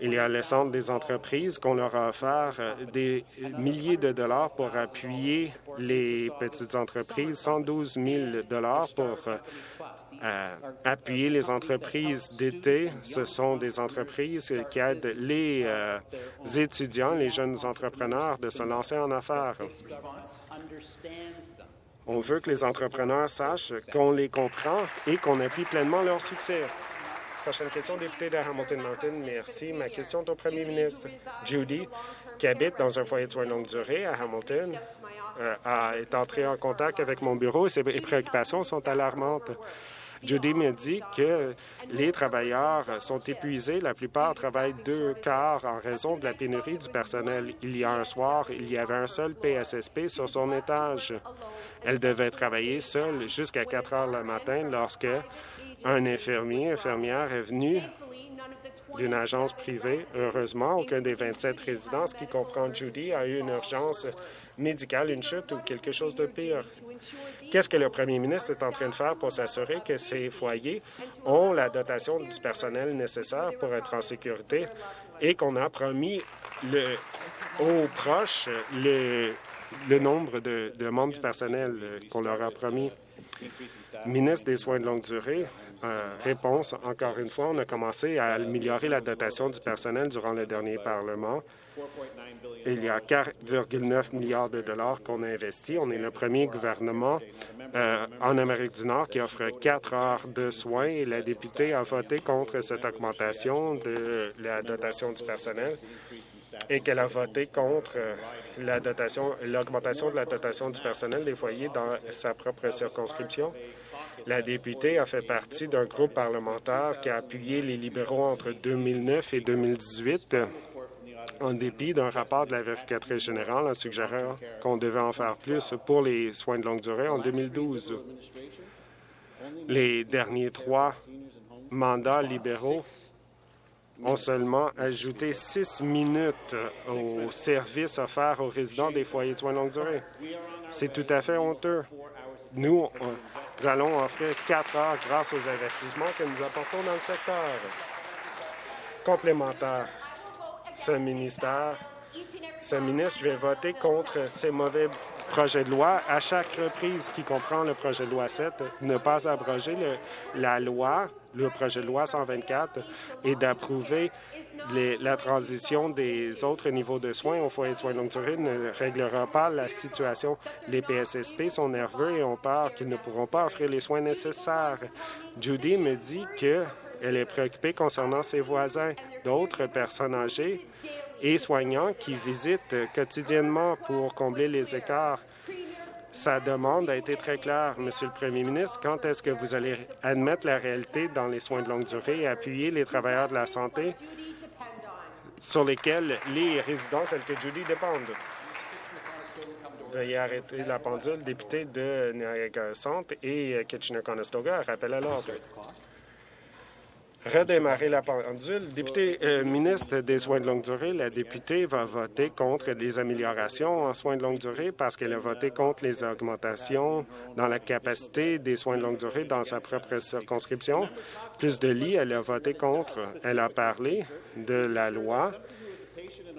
il y a le Centre des entreprises qu'on leur a offert euh, des milliers de dollars pour appuyer les petites entreprises, 112 000 dollars pour euh, euh, appuyer les entreprises d'été. Ce sont des entreprises qui aident les étudiants, les jeunes entrepreneurs de se lancer en affaires. On veut que les entrepreneurs sachent qu'on les comprend et qu'on appuie pleinement leur succès. Prochaine question, député de Hamilton Mountain. Merci. Ma question est au premier ministre. Judy, qui habite dans un foyer de soins longue durée à Hamilton, euh, est entrée en contact avec mon bureau et ses préoccupations sont alarmantes. Judy me dit que les travailleurs sont épuisés. La plupart travaillent deux quarts en raison de la pénurie du personnel. Il y a un soir, il y avait un seul PSSP sur son étage. Elle devait travailler seule jusqu'à 4 heures le matin lorsque un infirmier, infirmière est venu d'une agence privée. Heureusement, aucun des 27 résidents, qui comprend Judy, a eu une urgence médicale, une chute ou quelque chose de pire. Qu'est-ce que le premier ministre est en train de faire pour s'assurer que ces foyers ont la dotation du personnel nécessaire pour être en sécurité et qu'on a promis le, aux proches le, nombre de membres du personnel qu'on leur a promis? Ministre des Soins de longue durée, euh, réponse, encore une fois, on a commencé à améliorer la dotation du personnel durant le dernier Parlement. Il y a 4,9 milliards de dollars qu'on a investis. On est le premier gouvernement euh, en Amérique du Nord qui offre quatre heures de soins et la députée a voté contre cette augmentation de la dotation du personnel. et qu'elle a voté contre dotation, l'augmentation de la dotation du personnel des foyers dans sa propre circonscription. La députée a fait partie d'un groupe parlementaire qui a appuyé les libéraux entre 2009 et 2018 en dépit d'un rapport de la vérificatrice générale en suggérant qu'on devait en faire plus pour les soins de longue durée en 2012. Les derniers trois mandats libéraux ont seulement ajouté six minutes aux services offerts aux résidents des foyers de soins de longue durée. C'est tout à fait honteux. Nous, nous allons offrir quatre heures grâce aux investissements que nous apportons dans le secteur. Complémentaire, ce ministère, ce ministre, je vais voter contre ces mauvais projets de loi à chaque reprise qui comprend le projet de loi 7, ne pas abroger la loi, le projet de loi 124 et d'approuver la transition des autres niveaux de soins au foyer de soins de longue durée ne réglera pas la situation. Les PSSP sont nerveux et ont peur qu'ils ne pourront pas offrir les soins nécessaires. Judy me dit qu'elle est préoccupée concernant ses voisins, d'autres personnes âgées et soignants qui visitent quotidiennement pour combler les écarts. Sa demande a été très claire, Monsieur le Premier ministre. Quand est-ce que vous allez admettre la réalité dans les soins de longue durée et appuyer les travailleurs de la santé sur lesquels les résidents tels que Judy dépendent? Veuillez arrêter la pendule, député de Niagara Centre et Kitchener-Conestoga. Rappel à l'ordre redémarrer la pendule. Député euh, ministre des soins de longue durée, la députée va voter contre les améliorations en soins de longue durée parce qu'elle a voté contre les augmentations dans la capacité des soins de longue durée dans sa propre circonscription. Plus de lits, elle a voté contre. Elle a parlé de la loi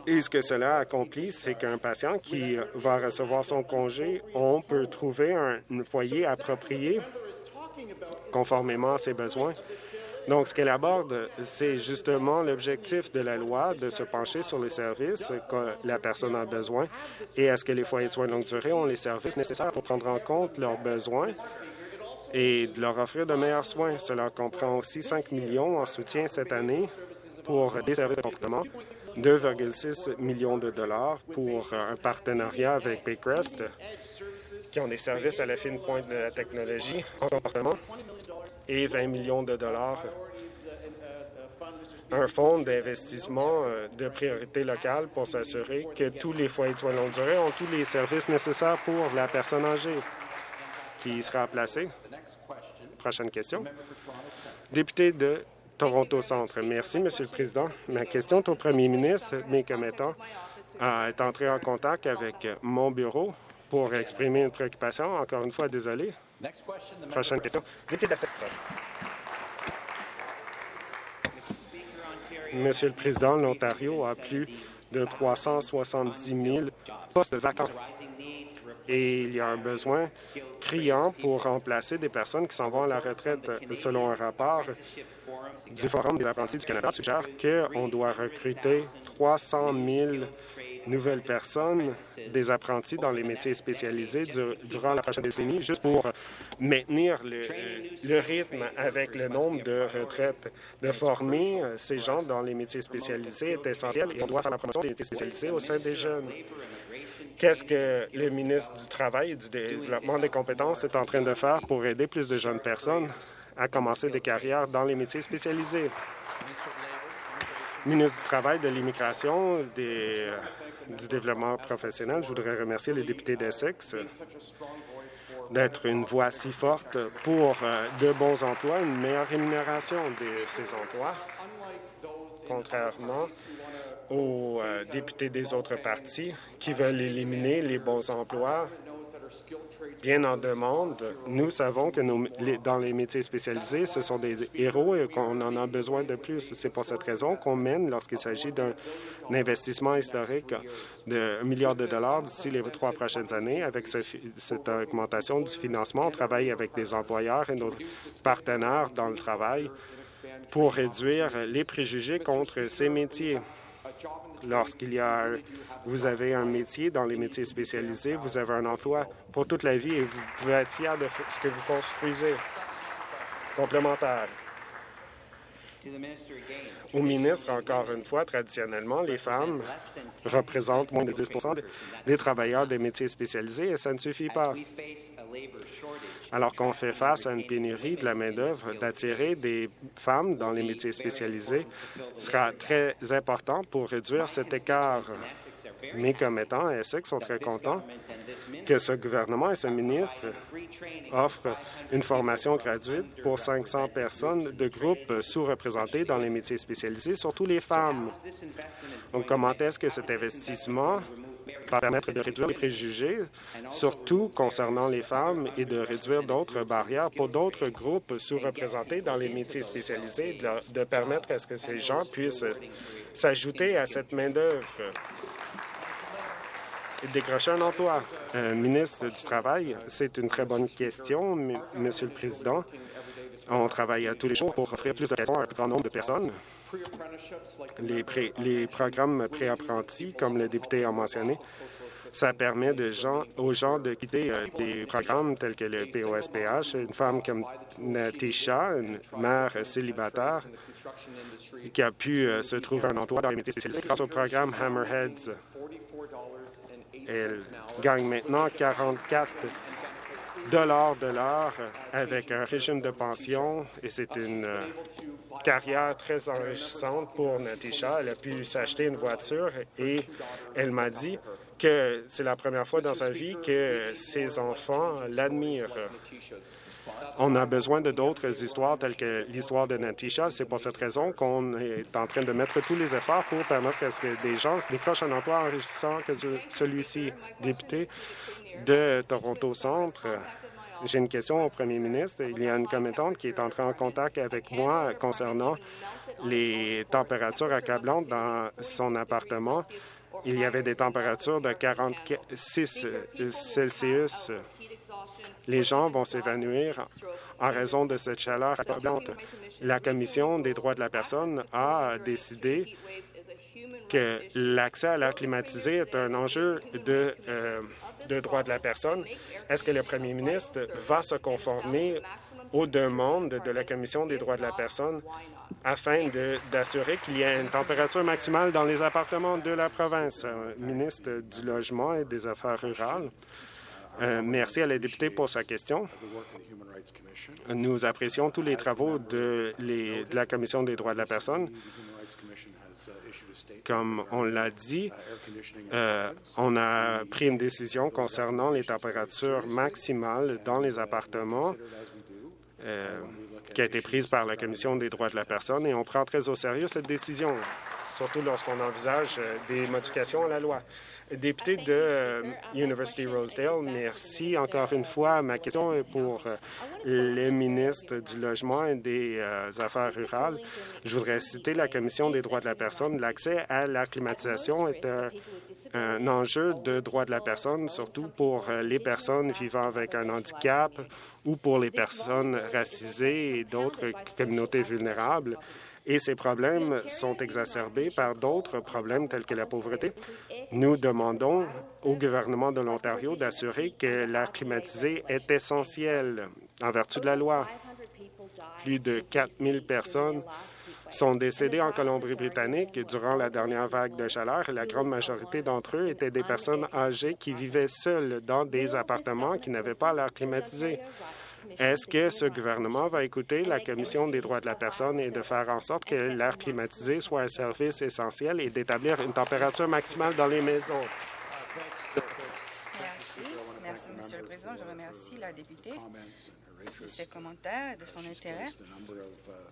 et ce que cela accomplit, c'est qu'un patient qui va recevoir son congé, on peut trouver un foyer approprié conformément à ses besoins. Donc, ce qu'elle aborde, c'est justement l'objectif de la loi de se pencher sur les services que la personne a besoin et est-ce que les foyers de soins de longue durée ont les services nécessaires pour prendre en compte leurs besoins et de leur offrir de meilleurs soins. Cela comprend aussi 5 millions en soutien cette année pour des services de complément, 2,6 millions de dollars pour un partenariat avec Baycrest, qui ont des services à la fine pointe de la technologie en comportement, et 20 millions de dollars. Un fonds d'investissement euh, de priorité locale pour s'assurer que tous les foyers de soins de longue durée ont tous les services nécessaires pour la personne âgée qui sera placée. Prochaine question. Député de Toronto Centre. Merci, Monsieur le Président. Ma question est au premier ministre. Mes commettants est entré en contact avec mon bureau pour exprimer une préoccupation. Encore une fois, désolé. Prochaine question. Député de Monsieur le Président, l'Ontario a plus de 370 000 postes vacants et il y a un besoin criant pour remplacer des personnes qui s'en vont à la retraite. Selon un rapport du Forum des apprentis du Canada, suggère qu'on doit recruter 300 000 nouvelles personnes, des apprentis dans les métiers spécialisés durant la prochaine décennie, juste pour maintenir le, le, rythme avec le nombre de retraites. De former euh, ces gens dans les métiers spécialisés est essentiel et on doit faire la promotion des métiers spécialisés au sein des jeunes. Qu'est-ce que le ministre du Travail et du Développement des compétences est en train de faire pour aider plus de jeunes personnes à commencer des carrières dans les métiers spécialisés? ministre du Travail, de l'Immigration, des du développement professionnel. Je voudrais remercier les députés d'Essex d'être une voix si forte pour euh, de bons emplois, une meilleure rémunération de ces emplois, contrairement aux euh, députés des autres partis qui veulent éliminer les bons emplois bien en demande. Nous savons que dans les métiers spécialisés, ce sont des héros et qu'on en a besoin de plus. C'est pour cette raison qu'on mène, lorsqu'il s'agit d'un investissement historique de 1 milliard de dollars d'ici les trois prochaines années. Avec cette augmentation du financement, on travaille avec des employeurs et nos partenaires dans le travail pour réduire les préjugés contre ces métiers. Lorsqu'il y a, vous avez un métier dans les métiers spécialisés, vous avez un emploi pour toute la vie et vous pouvez être fier de ce que vous construisez. Complémentaire. Au ministre, encore une fois, traditionnellement, les femmes représentent moins de 10% des travailleurs des métiers spécialisés et ça ne suffit pas. Alors qu'on fait face à une pénurie de la main-d'œuvre, d'attirer des femmes dans les métiers spécialisés sera très important pour réduire cet écart. Mes commettants et Essex sont très contents que ce gouvernement et ce ministre offrent une formation gratuite pour 500 personnes de groupes sous-représentés dans les métiers spécialisés, surtout les femmes. Donc, comment est-ce que cet investissement permettre de réduire les préjugés, surtout concernant les femmes, et de réduire d'autres barrières pour d'autres groupes sous-représentés dans les métiers spécialisés, de, permettre à ce que ces gens puissent s'ajouter à cette main-d'œuvre et décrocher un emploi. Euh, ministre du Travail, c'est une très bonne question, Monsieur le Président. On travaille tous les jours pour offrir plus d'occasions à un grand nombre de personnes. Les, programmes préapprentis, comme le député a mentionné, ça permet aux gens de quitter euh, des programmes tels que le POSPH. Une femme comme Natisha, une mère célibataire, qui a pu euh, se trouver un emploi dans les métiers spécialisés grâce au programme Hammerheads. Elle gagne maintenant 44 dollars de l'heure avec un régime de pension et c'est une euh, carrière très enrichissante pour Natisha. Elle a pu s'acheter une voiture et elle m'a dit que c'est la première fois dans sa vie que ses enfants l'admirent. On a besoin de d'autres histoires telles que l'histoire de Natisha. C'est pour cette raison qu'on est en train de mettre tous les efforts pour permettre à ce que des gens décrochent un emploi enrichissant que celui-ci. Député de Toronto Centre, j'ai une question au premier ministre. Il y a une commettante qui est entrée en contact avec moi concernant les températures accablantes dans son appartement. Il y avait des températures de 46 Celsius les gens vont s'évanouir en raison de cette chaleur accablante. La Commission des droits de la personne a décidé que l'accès à l'air climatisé est un enjeu de, euh, de droits de la personne. Est-ce que le premier ministre va se conformer aux demandes de la Commission des droits de la personne afin d'assurer qu'il y ait une température maximale dans les appartements de la province? Ministre du Logement et des Affaires rurales. Euh, merci à la députée pour sa question. Nous apprécions tous les travaux de, la Commission des droits de la personne. Comme on l'a dit, euh, on a pris une décision concernant les températures maximales dans les appartements euh, qui a été prise par la Commission des droits de la personne et on prend très au sérieux cette décision, surtout lorsqu'on envisage des modifications à la loi. Député de euh, University Rosedale, merci encore une fois. Ma question est pour euh, le ministre du Logement et des euh, Affaires rurales. Je voudrais citer la Commission des droits de la personne. L'accès à la climatisation est un, enjeu de droits de la personne, surtout pour les personnes vivant avec un handicap ou pour les personnes racisées et d'autres communautés vulnérables et ces problèmes sont exacerbés par d'autres problèmes tels que la pauvreté. Nous demandons au gouvernement de l'Ontario d'assurer que l'air climatisé est essentiel en vertu de la loi. Plus de 4 000 personnes sont décédées en Colombie-Britannique durant la dernière vague de chaleur et la grande majorité d'entre eux étaient des personnes âgées qui vivaient seules dans des appartements qui n'avaient pas l'air climatisé. Est-ce que ce gouvernement va écouter la Commission des droits de la personne et de faire en sorte que l'air climatisé soit un service essentiel et d'établir une température maximale dans les maisons? Merci. Merci, Monsieur le Président. Je remercie la députée de ses commentaires et de son intérêt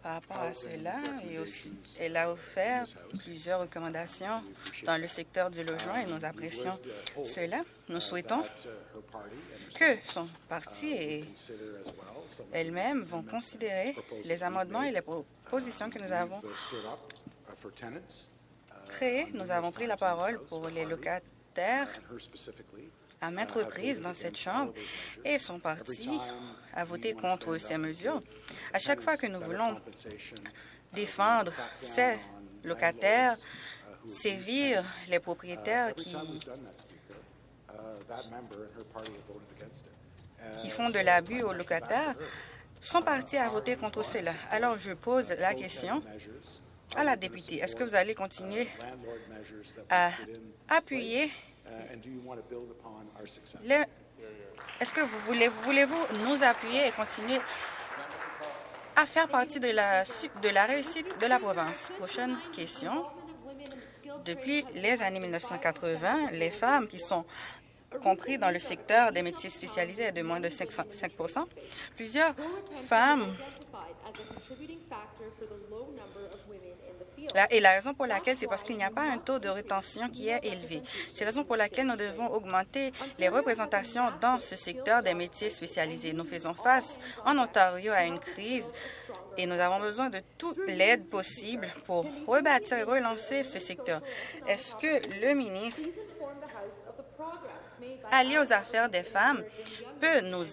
par rapport à cela. Et aussi, elle a offert plusieurs recommandations dans le secteur du logement et nous apprécions cela. Nous souhaitons que son parti et elle-même vont considérer les amendements et les propositions que nous avons créées. Nous avons pris la parole pour les locataires à maintes reprises dans cette Chambre et son parti a voté contre ces mesures. À chaque fois que nous voulons défendre ces locataires, sévir les propriétaires qui qui font de l'abus aux locataires, son parti a voté contre cela. Alors, je pose la question à la députée. Est-ce que vous allez continuer à appuyer. Est-ce que vous voulez, voulez-vous nous appuyer et continuer à faire partie de la, de la réussite de la province? Prochaine question. Depuis les années 1980, les femmes qui sont compris dans le secteur des métiers spécialisés de moins de 5% Plusieurs femmes et la raison pour laquelle, c'est parce qu'il n'y a pas un taux de rétention qui est élevé. C'est la raison pour laquelle nous devons augmenter les représentations dans ce secteur des métiers spécialisés. Nous faisons face en Ontario à une crise et nous avons besoin de toute l'aide possible pour rebâtir et relancer ce secteur. Est-ce que le ministre allié aux affaires des femmes peut nous,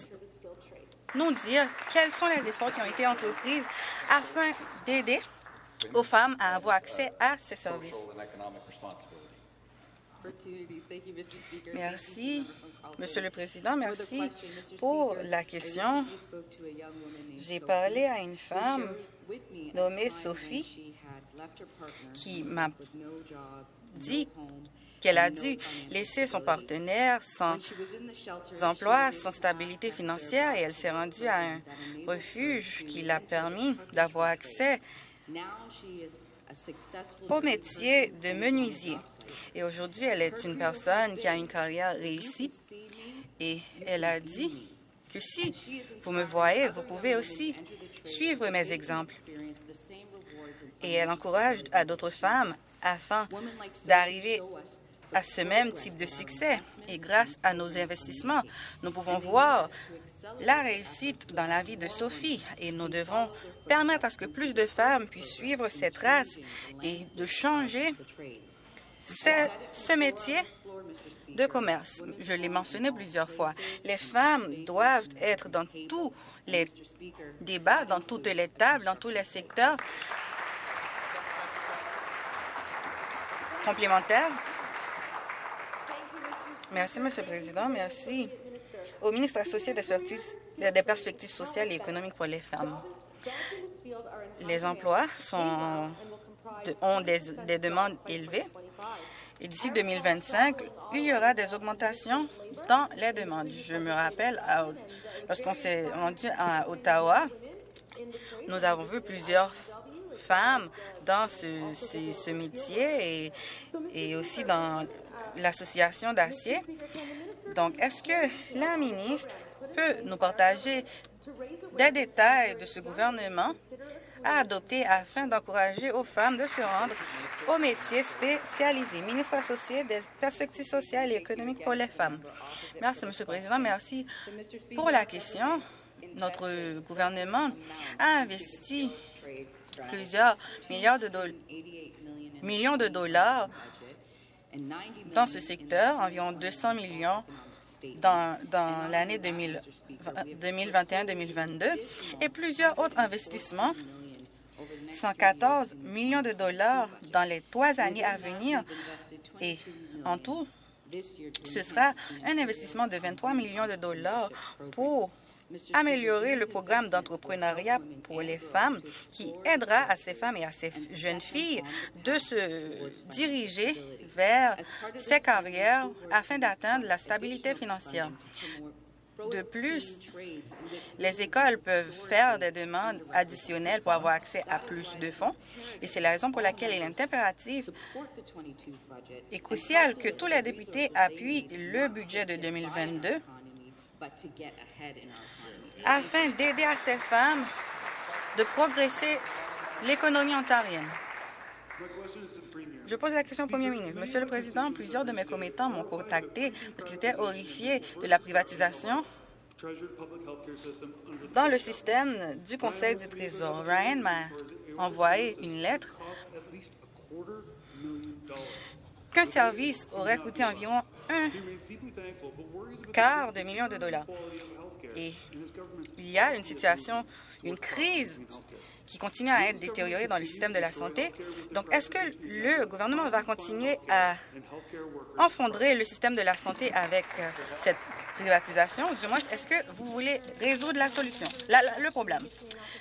nous dire quels sont les efforts qui ont été entrepris afin d'aider aux femmes à avoir accès à ces services. Merci, Monsieur le Président. Merci pour la question. J'ai parlé à une femme nommée Sophie qui m'a dit qu'elle a dû laisser son partenaire sans emploi, sans stabilité financière, et elle s'est rendue à un refuge qui l'a permis d'avoir accès au métier de menuisier. Et aujourd'hui, elle est une personne qui a une carrière réussie et elle a dit que si vous me voyez, vous pouvez aussi suivre mes exemples. Et elle encourage à d'autres femmes afin d'arriver à ce même type de succès. Et grâce à nos investissements, nous pouvons voir la réussite dans la vie de Sophie et nous devons permettre à ce que plus de femmes puissent suivre cette race et de changer ce métier de commerce. Je l'ai mentionné plusieurs fois. Les femmes doivent être dans tous les débats, dans toutes les tables, dans tous les secteurs complémentaires. Merci, Monsieur le Président. Merci au ministre associé des perspectives sociales et économiques pour les femmes. Les emplois ont des, des demandes élevées et d'ici 2025, il y aura des augmentations dans les demandes. Je me rappelle, lorsqu'on s'est rendu à Ottawa, nous avons vu plusieurs femmes dans ce, métier et aussi dans l'association d'acier. Donc, est-ce que la ministre peut nous partager des détails de ce gouvernement à adopter afin d'encourager aux femmes de se rendre aux métiers spécialisés. Ministre associé des perspectives sociales et économiques pour les femmes. Merci, Monsieur le Président. Merci pour la question. Notre gouvernement a investi plusieurs milliards de millions de dollars dans ce secteur, environ 200 millions dans, l'année 2021-2022 et plusieurs autres investissements. 114 millions de dollars dans les trois années à venir et en tout, ce sera un investissement de 23 millions de dollars pour améliorer le programme d'entrepreneuriat pour les femmes qui aidera à ces femmes et à ces jeunes filles de se diriger vers ces carrières afin d'atteindre la stabilité financière. De plus, les écoles peuvent faire des demandes additionnelles pour avoir accès à plus de fonds et c'est la raison pour laquelle il est impératif et crucial que tous les députés appuient le budget de 2022 afin d'aider à ces femmes de progresser l'économie ontarienne. Je pose la question au Premier ministre. Monsieur le Président, plusieurs de mes commettants m'ont contacté parce qu'ils étaient horrifiés de la privatisation dans le système du Conseil du Trésor. Ryan m'a envoyé une lettre qu'un service aurait coûté environ un quart de million de dollars. Et il y a une situation, une crise qui continue à être détériorée dans le système de la santé. Donc, est-ce que le gouvernement va continuer à enfondrer le système de la santé avec euh, cette privatisation, du moins, est-ce que vous voulez résoudre la solution, le problème?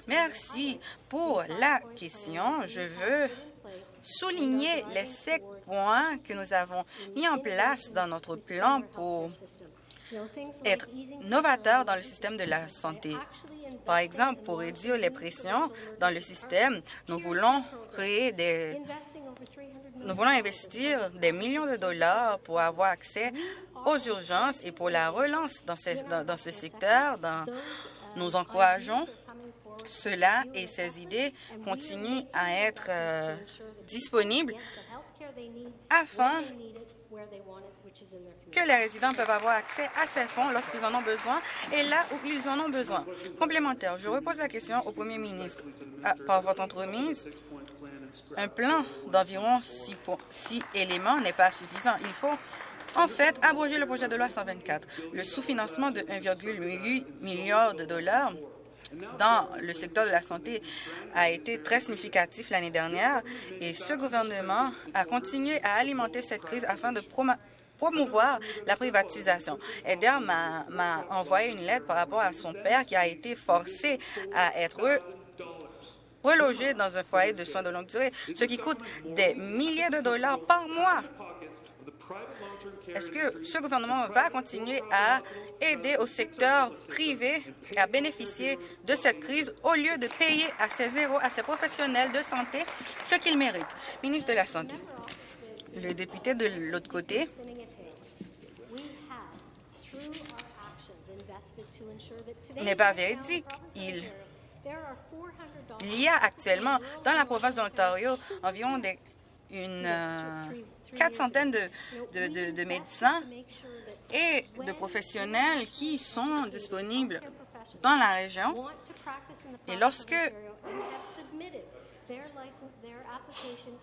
Merci pour la question. Je veux souligner les sept points que nous avons mis en place dans notre plan pour être novateur dans le système de la santé. Par exemple, pour réduire les pressions dans le système, nous voulons créer des... Nous voulons investir des millions de dollars pour avoir accès aux urgences et pour la relance dans ce, dans, ce secteur. Dans, nous encourageons cela et ces idées continuent à être euh, disponibles afin que les résidents peuvent avoir accès à ces fonds lorsqu'ils en ont besoin et là où ils en ont besoin. Complémentaire, je repose la question au premier ministre. Ah, par votre entremise, un plan d'environ six, éléments n'est pas suffisant. Il faut en fait, abroger le projet de loi 124. Le sous-financement de 1,8 milliard de dollars dans le secteur de la santé a été très significatif l'année dernière et ce gouvernement a continué à alimenter cette crise afin de promouvoir la privatisation. Eder m'a envoyé une lettre par rapport à son père qui a été forcé à être relogé dans un foyer de soins de longue durée, ce qui coûte des milliers de dollars par mois. Est-ce que ce gouvernement va continuer à aider au secteur privé à bénéficier de cette crise au lieu de payer à ses héros, à ses professionnels de santé ce qu'ils méritent? Ministre de la Santé. Le député de l'autre côté n'est pas véridique. Il, y a actuellement dans la province de l'Ontario environ des, une, euh, quatre centaines de, de médecins et de professionnels qui sont disponibles dans la région. Et lorsque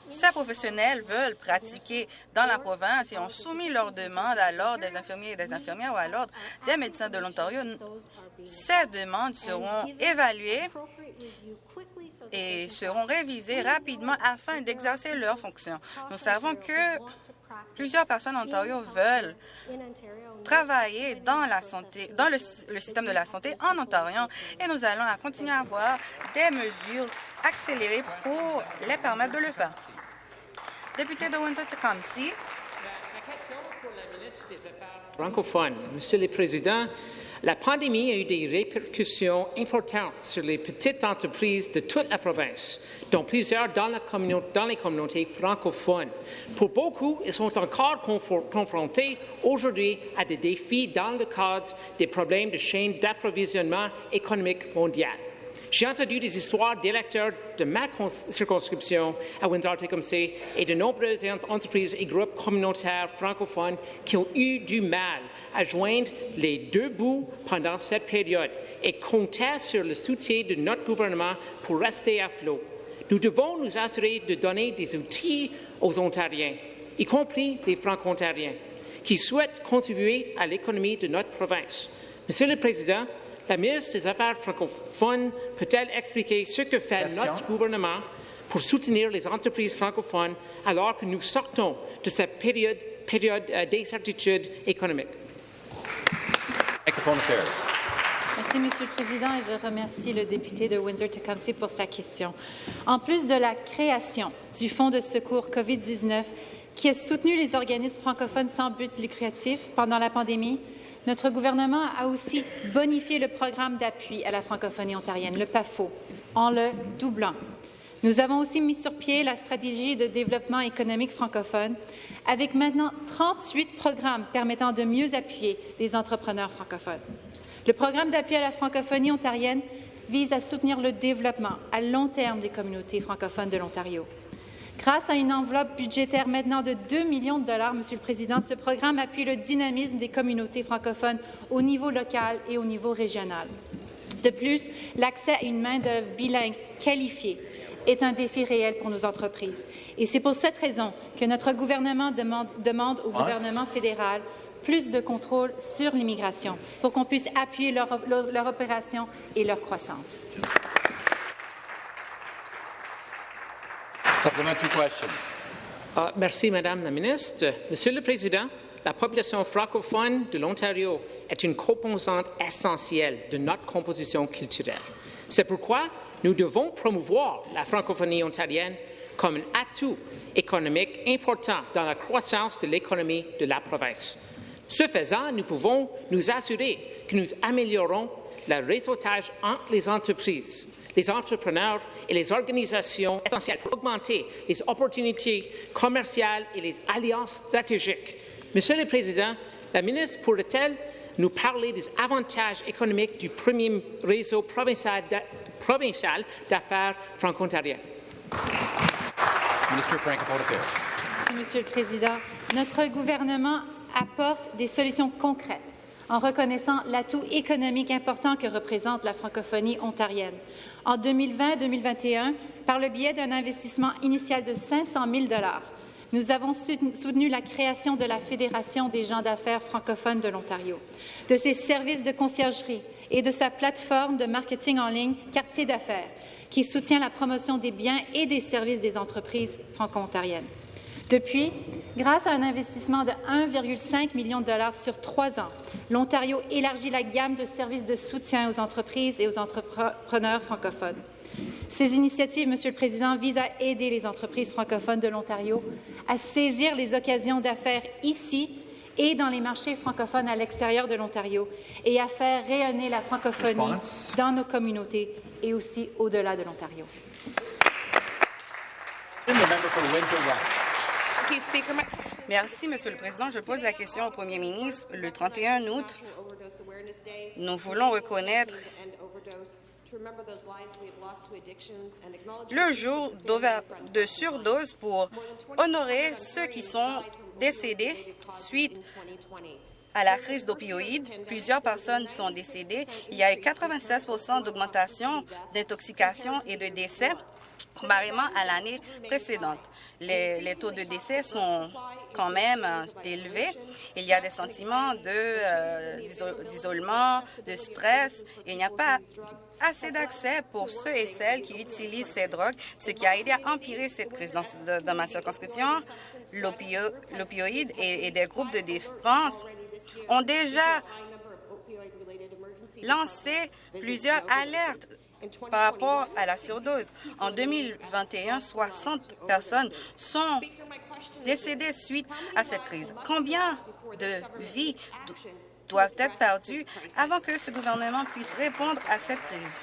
ces professionnels veulent pratiquer dans la province et ont soumis leur demande à l'Ordre des infirmiers et des infirmières ou à l'Ordre des médecins de l'Ontario. Ces demandes seront évaluées et seront révisées rapidement afin d'exercer leurs fonctions. Nous savons que plusieurs personnes en Ontario veulent travailler dans la santé, dans le, système de la santé en Ontario. Et nous allons continuer à avoir des mesures accélérées pour les permettre de le faire. Député de Windsor-Tecumseh. Francophones. Monsieur le Président, la pandémie a eu des répercussions importantes sur les petites entreprises de toute la province, dont plusieurs dans, dans les communautés francophones. Pour beaucoup, ils sont encore confrontés aujourd'hui à des défis dans le cadre des problèmes de chaîne d'approvisionnement économique mondial. J'ai entendu des histoires d'électeurs de ma circonscription à Windsor-Tecumseh et de nombreuses entreprises et groupes communautaires francophones qui ont eu du mal à joindre les deux bouts pendant cette période et comptaient sur le soutien de notre gouvernement pour rester à flot. Nous devons nous assurer de donner des outils aux Ontariens, y compris les Franco-Ontariens, qui souhaitent contribuer à l'économie de notre province. Monsieur le Président, la ministre des Affaires francophones peut-elle expliquer ce que fait notre gouvernement pour soutenir les entreprises francophones alors que nous sortons de cette période, période euh, d'incertitude économique? Merci, Monsieur le Président, et je remercie le député de Windsor-Tecumseh pour sa question. En plus de la création du Fonds de secours COVID-19 qui a soutenu les organismes francophones sans but lucratif pendant la pandémie, notre gouvernement a aussi bonifié le programme d'appui à la francophonie ontarienne, le PAFO, en le doublant. Nous avons aussi mis sur pied la stratégie de développement économique francophone, avec maintenant 38 programmes permettant de mieux appuyer les entrepreneurs francophones. Le programme d'appui à la francophonie ontarienne vise à soutenir le développement à long terme des communautés francophones de l'Ontario. Grâce à une enveloppe budgétaire maintenant de 2 millions de dollars, Monsieur le Président, ce programme appuie le dynamisme des communautés francophones au niveau local et au niveau régional. De plus, l'accès à une main-d'œuvre bilingue qualifiée est un défi réel pour nos entreprises. Et c'est pour cette raison que notre gouvernement demande, demande au gouvernement fédéral plus de contrôle sur l'immigration pour qu'on puisse appuyer leur, leur, leur opération et leur croissance. Uh, merci, Madame la Ministre. Monsieur le Président, la population francophone de l'Ontario est une composante essentielle de notre composition culturelle. C'est pourquoi nous devons promouvoir la francophonie ontarienne comme un atout économique important dans la croissance de l'économie de la province. Ce faisant, nous pouvons nous assurer que nous améliorons le réseautage entre les entreprises, les entrepreneurs et les organisations essentielles pour augmenter les opportunités commerciales et les alliances stratégiques. Monsieur le Président, la ministre pourrait-elle nous parler des avantages économiques du premier réseau provincial d'affaires franco-ontariennes? Merci, Monsieur le Président. Notre gouvernement apporte des solutions concrètes en reconnaissant l'atout économique important que représente la francophonie ontarienne. En 2020-2021, par le biais d'un investissement initial de 500 000 nous avons soutenu la création de la Fédération des gens d'affaires francophones de l'Ontario, de ses services de conciergerie et de sa plateforme de marketing en ligne Quartier d'affaires, qui soutient la promotion des biens et des services des entreprises franco-ontariennes. Depuis, grâce à un investissement de 1,5 million de dollars sur trois ans, l'Ontario élargit la gamme de services de soutien aux entreprises et aux entrepreneurs francophones. Ces initiatives, Monsieur le Président, visent à aider les entreprises francophones de l'Ontario à saisir les occasions d'affaires ici et dans les marchés francophones à l'extérieur de l'Ontario et à faire rayonner la francophonie dans nos communautés et aussi au-delà de l'Ontario. Merci, Monsieur le Président. Je pose la question au Premier ministre. Le 31 août, nous voulons reconnaître le jour de surdose pour honorer ceux qui sont décédés suite à la crise d'opioïdes. Plusieurs personnes sont décédées. Il y a eu 96% d'augmentation d'intoxication et de décès comparément à l'année précédente. Les, taux de décès sont quand même euh, élevés. Il y a des sentiments euh, d'isolement, de, stress. Il n'y a pas assez d'accès pour ceux et celles qui utilisent ces drogues, ce qui a aidé à empirer cette crise. Dans, ma circonscription, l'opioïde et des groupes de défense ont déjà lancé plusieurs alertes par rapport à la surdose. En 2021, 60 personnes sont décédées suite à cette crise. Combien de vies doivent être perdues avant que ce gouvernement puisse répondre à cette crise?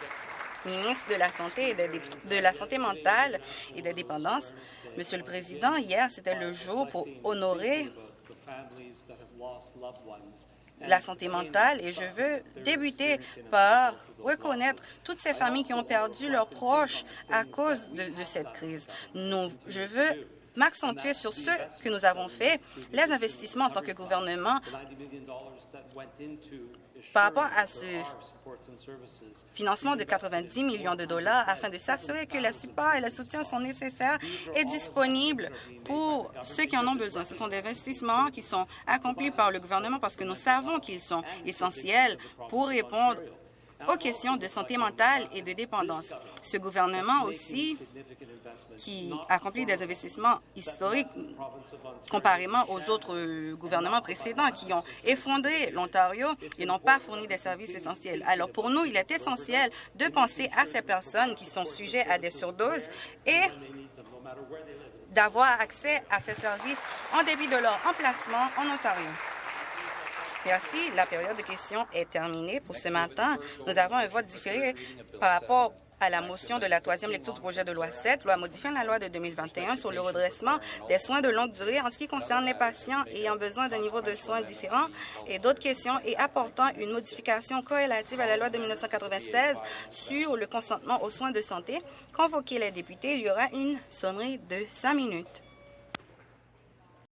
ministre de la Santé et de, la Santé mentale et de dépendance. Monsieur le Président, hier, c'était le jour pour honorer la santé mentale et je veux débuter par reconnaître toutes ces familles qui ont perdu leurs proches à cause de, cette crise. Nous, je veux m'accentuer sur ce que nous avons fait, les investissements en tant que gouvernement par rapport à ce financement de 90 millions de dollars afin de s'assurer que le support et le soutien sont nécessaires et disponibles pour ceux qui en ont besoin. Ce sont des investissements qui sont accomplis par le gouvernement parce que nous savons qu'ils sont essentiels pour répondre aux questions de santé mentale et de dépendance. Ce gouvernement aussi, qui accomplit des investissements historiques comparément aux autres gouvernements précédents qui ont effondré l'Ontario et n'ont pas fourni des services essentiels. Alors pour nous, il est essentiel de penser à ces personnes qui sont sujets à des surdoses et d'avoir accès à ces services en débit de leur emplacement en Ontario. Merci. La période de questions est terminée pour ce matin. Nous avons un vote différé par rapport à la motion de la troisième lecture du projet de loi 7, loi modifiant la loi de 2021 sur le redressement des soins de longue durée en ce qui concerne les patients ayant besoin d'un niveau de soins différent et d'autres questions et apportant une modification corrélative à la loi de 1996 sur le consentement aux soins de santé. Convoquer les députés, il y aura une sonnerie de cinq minutes.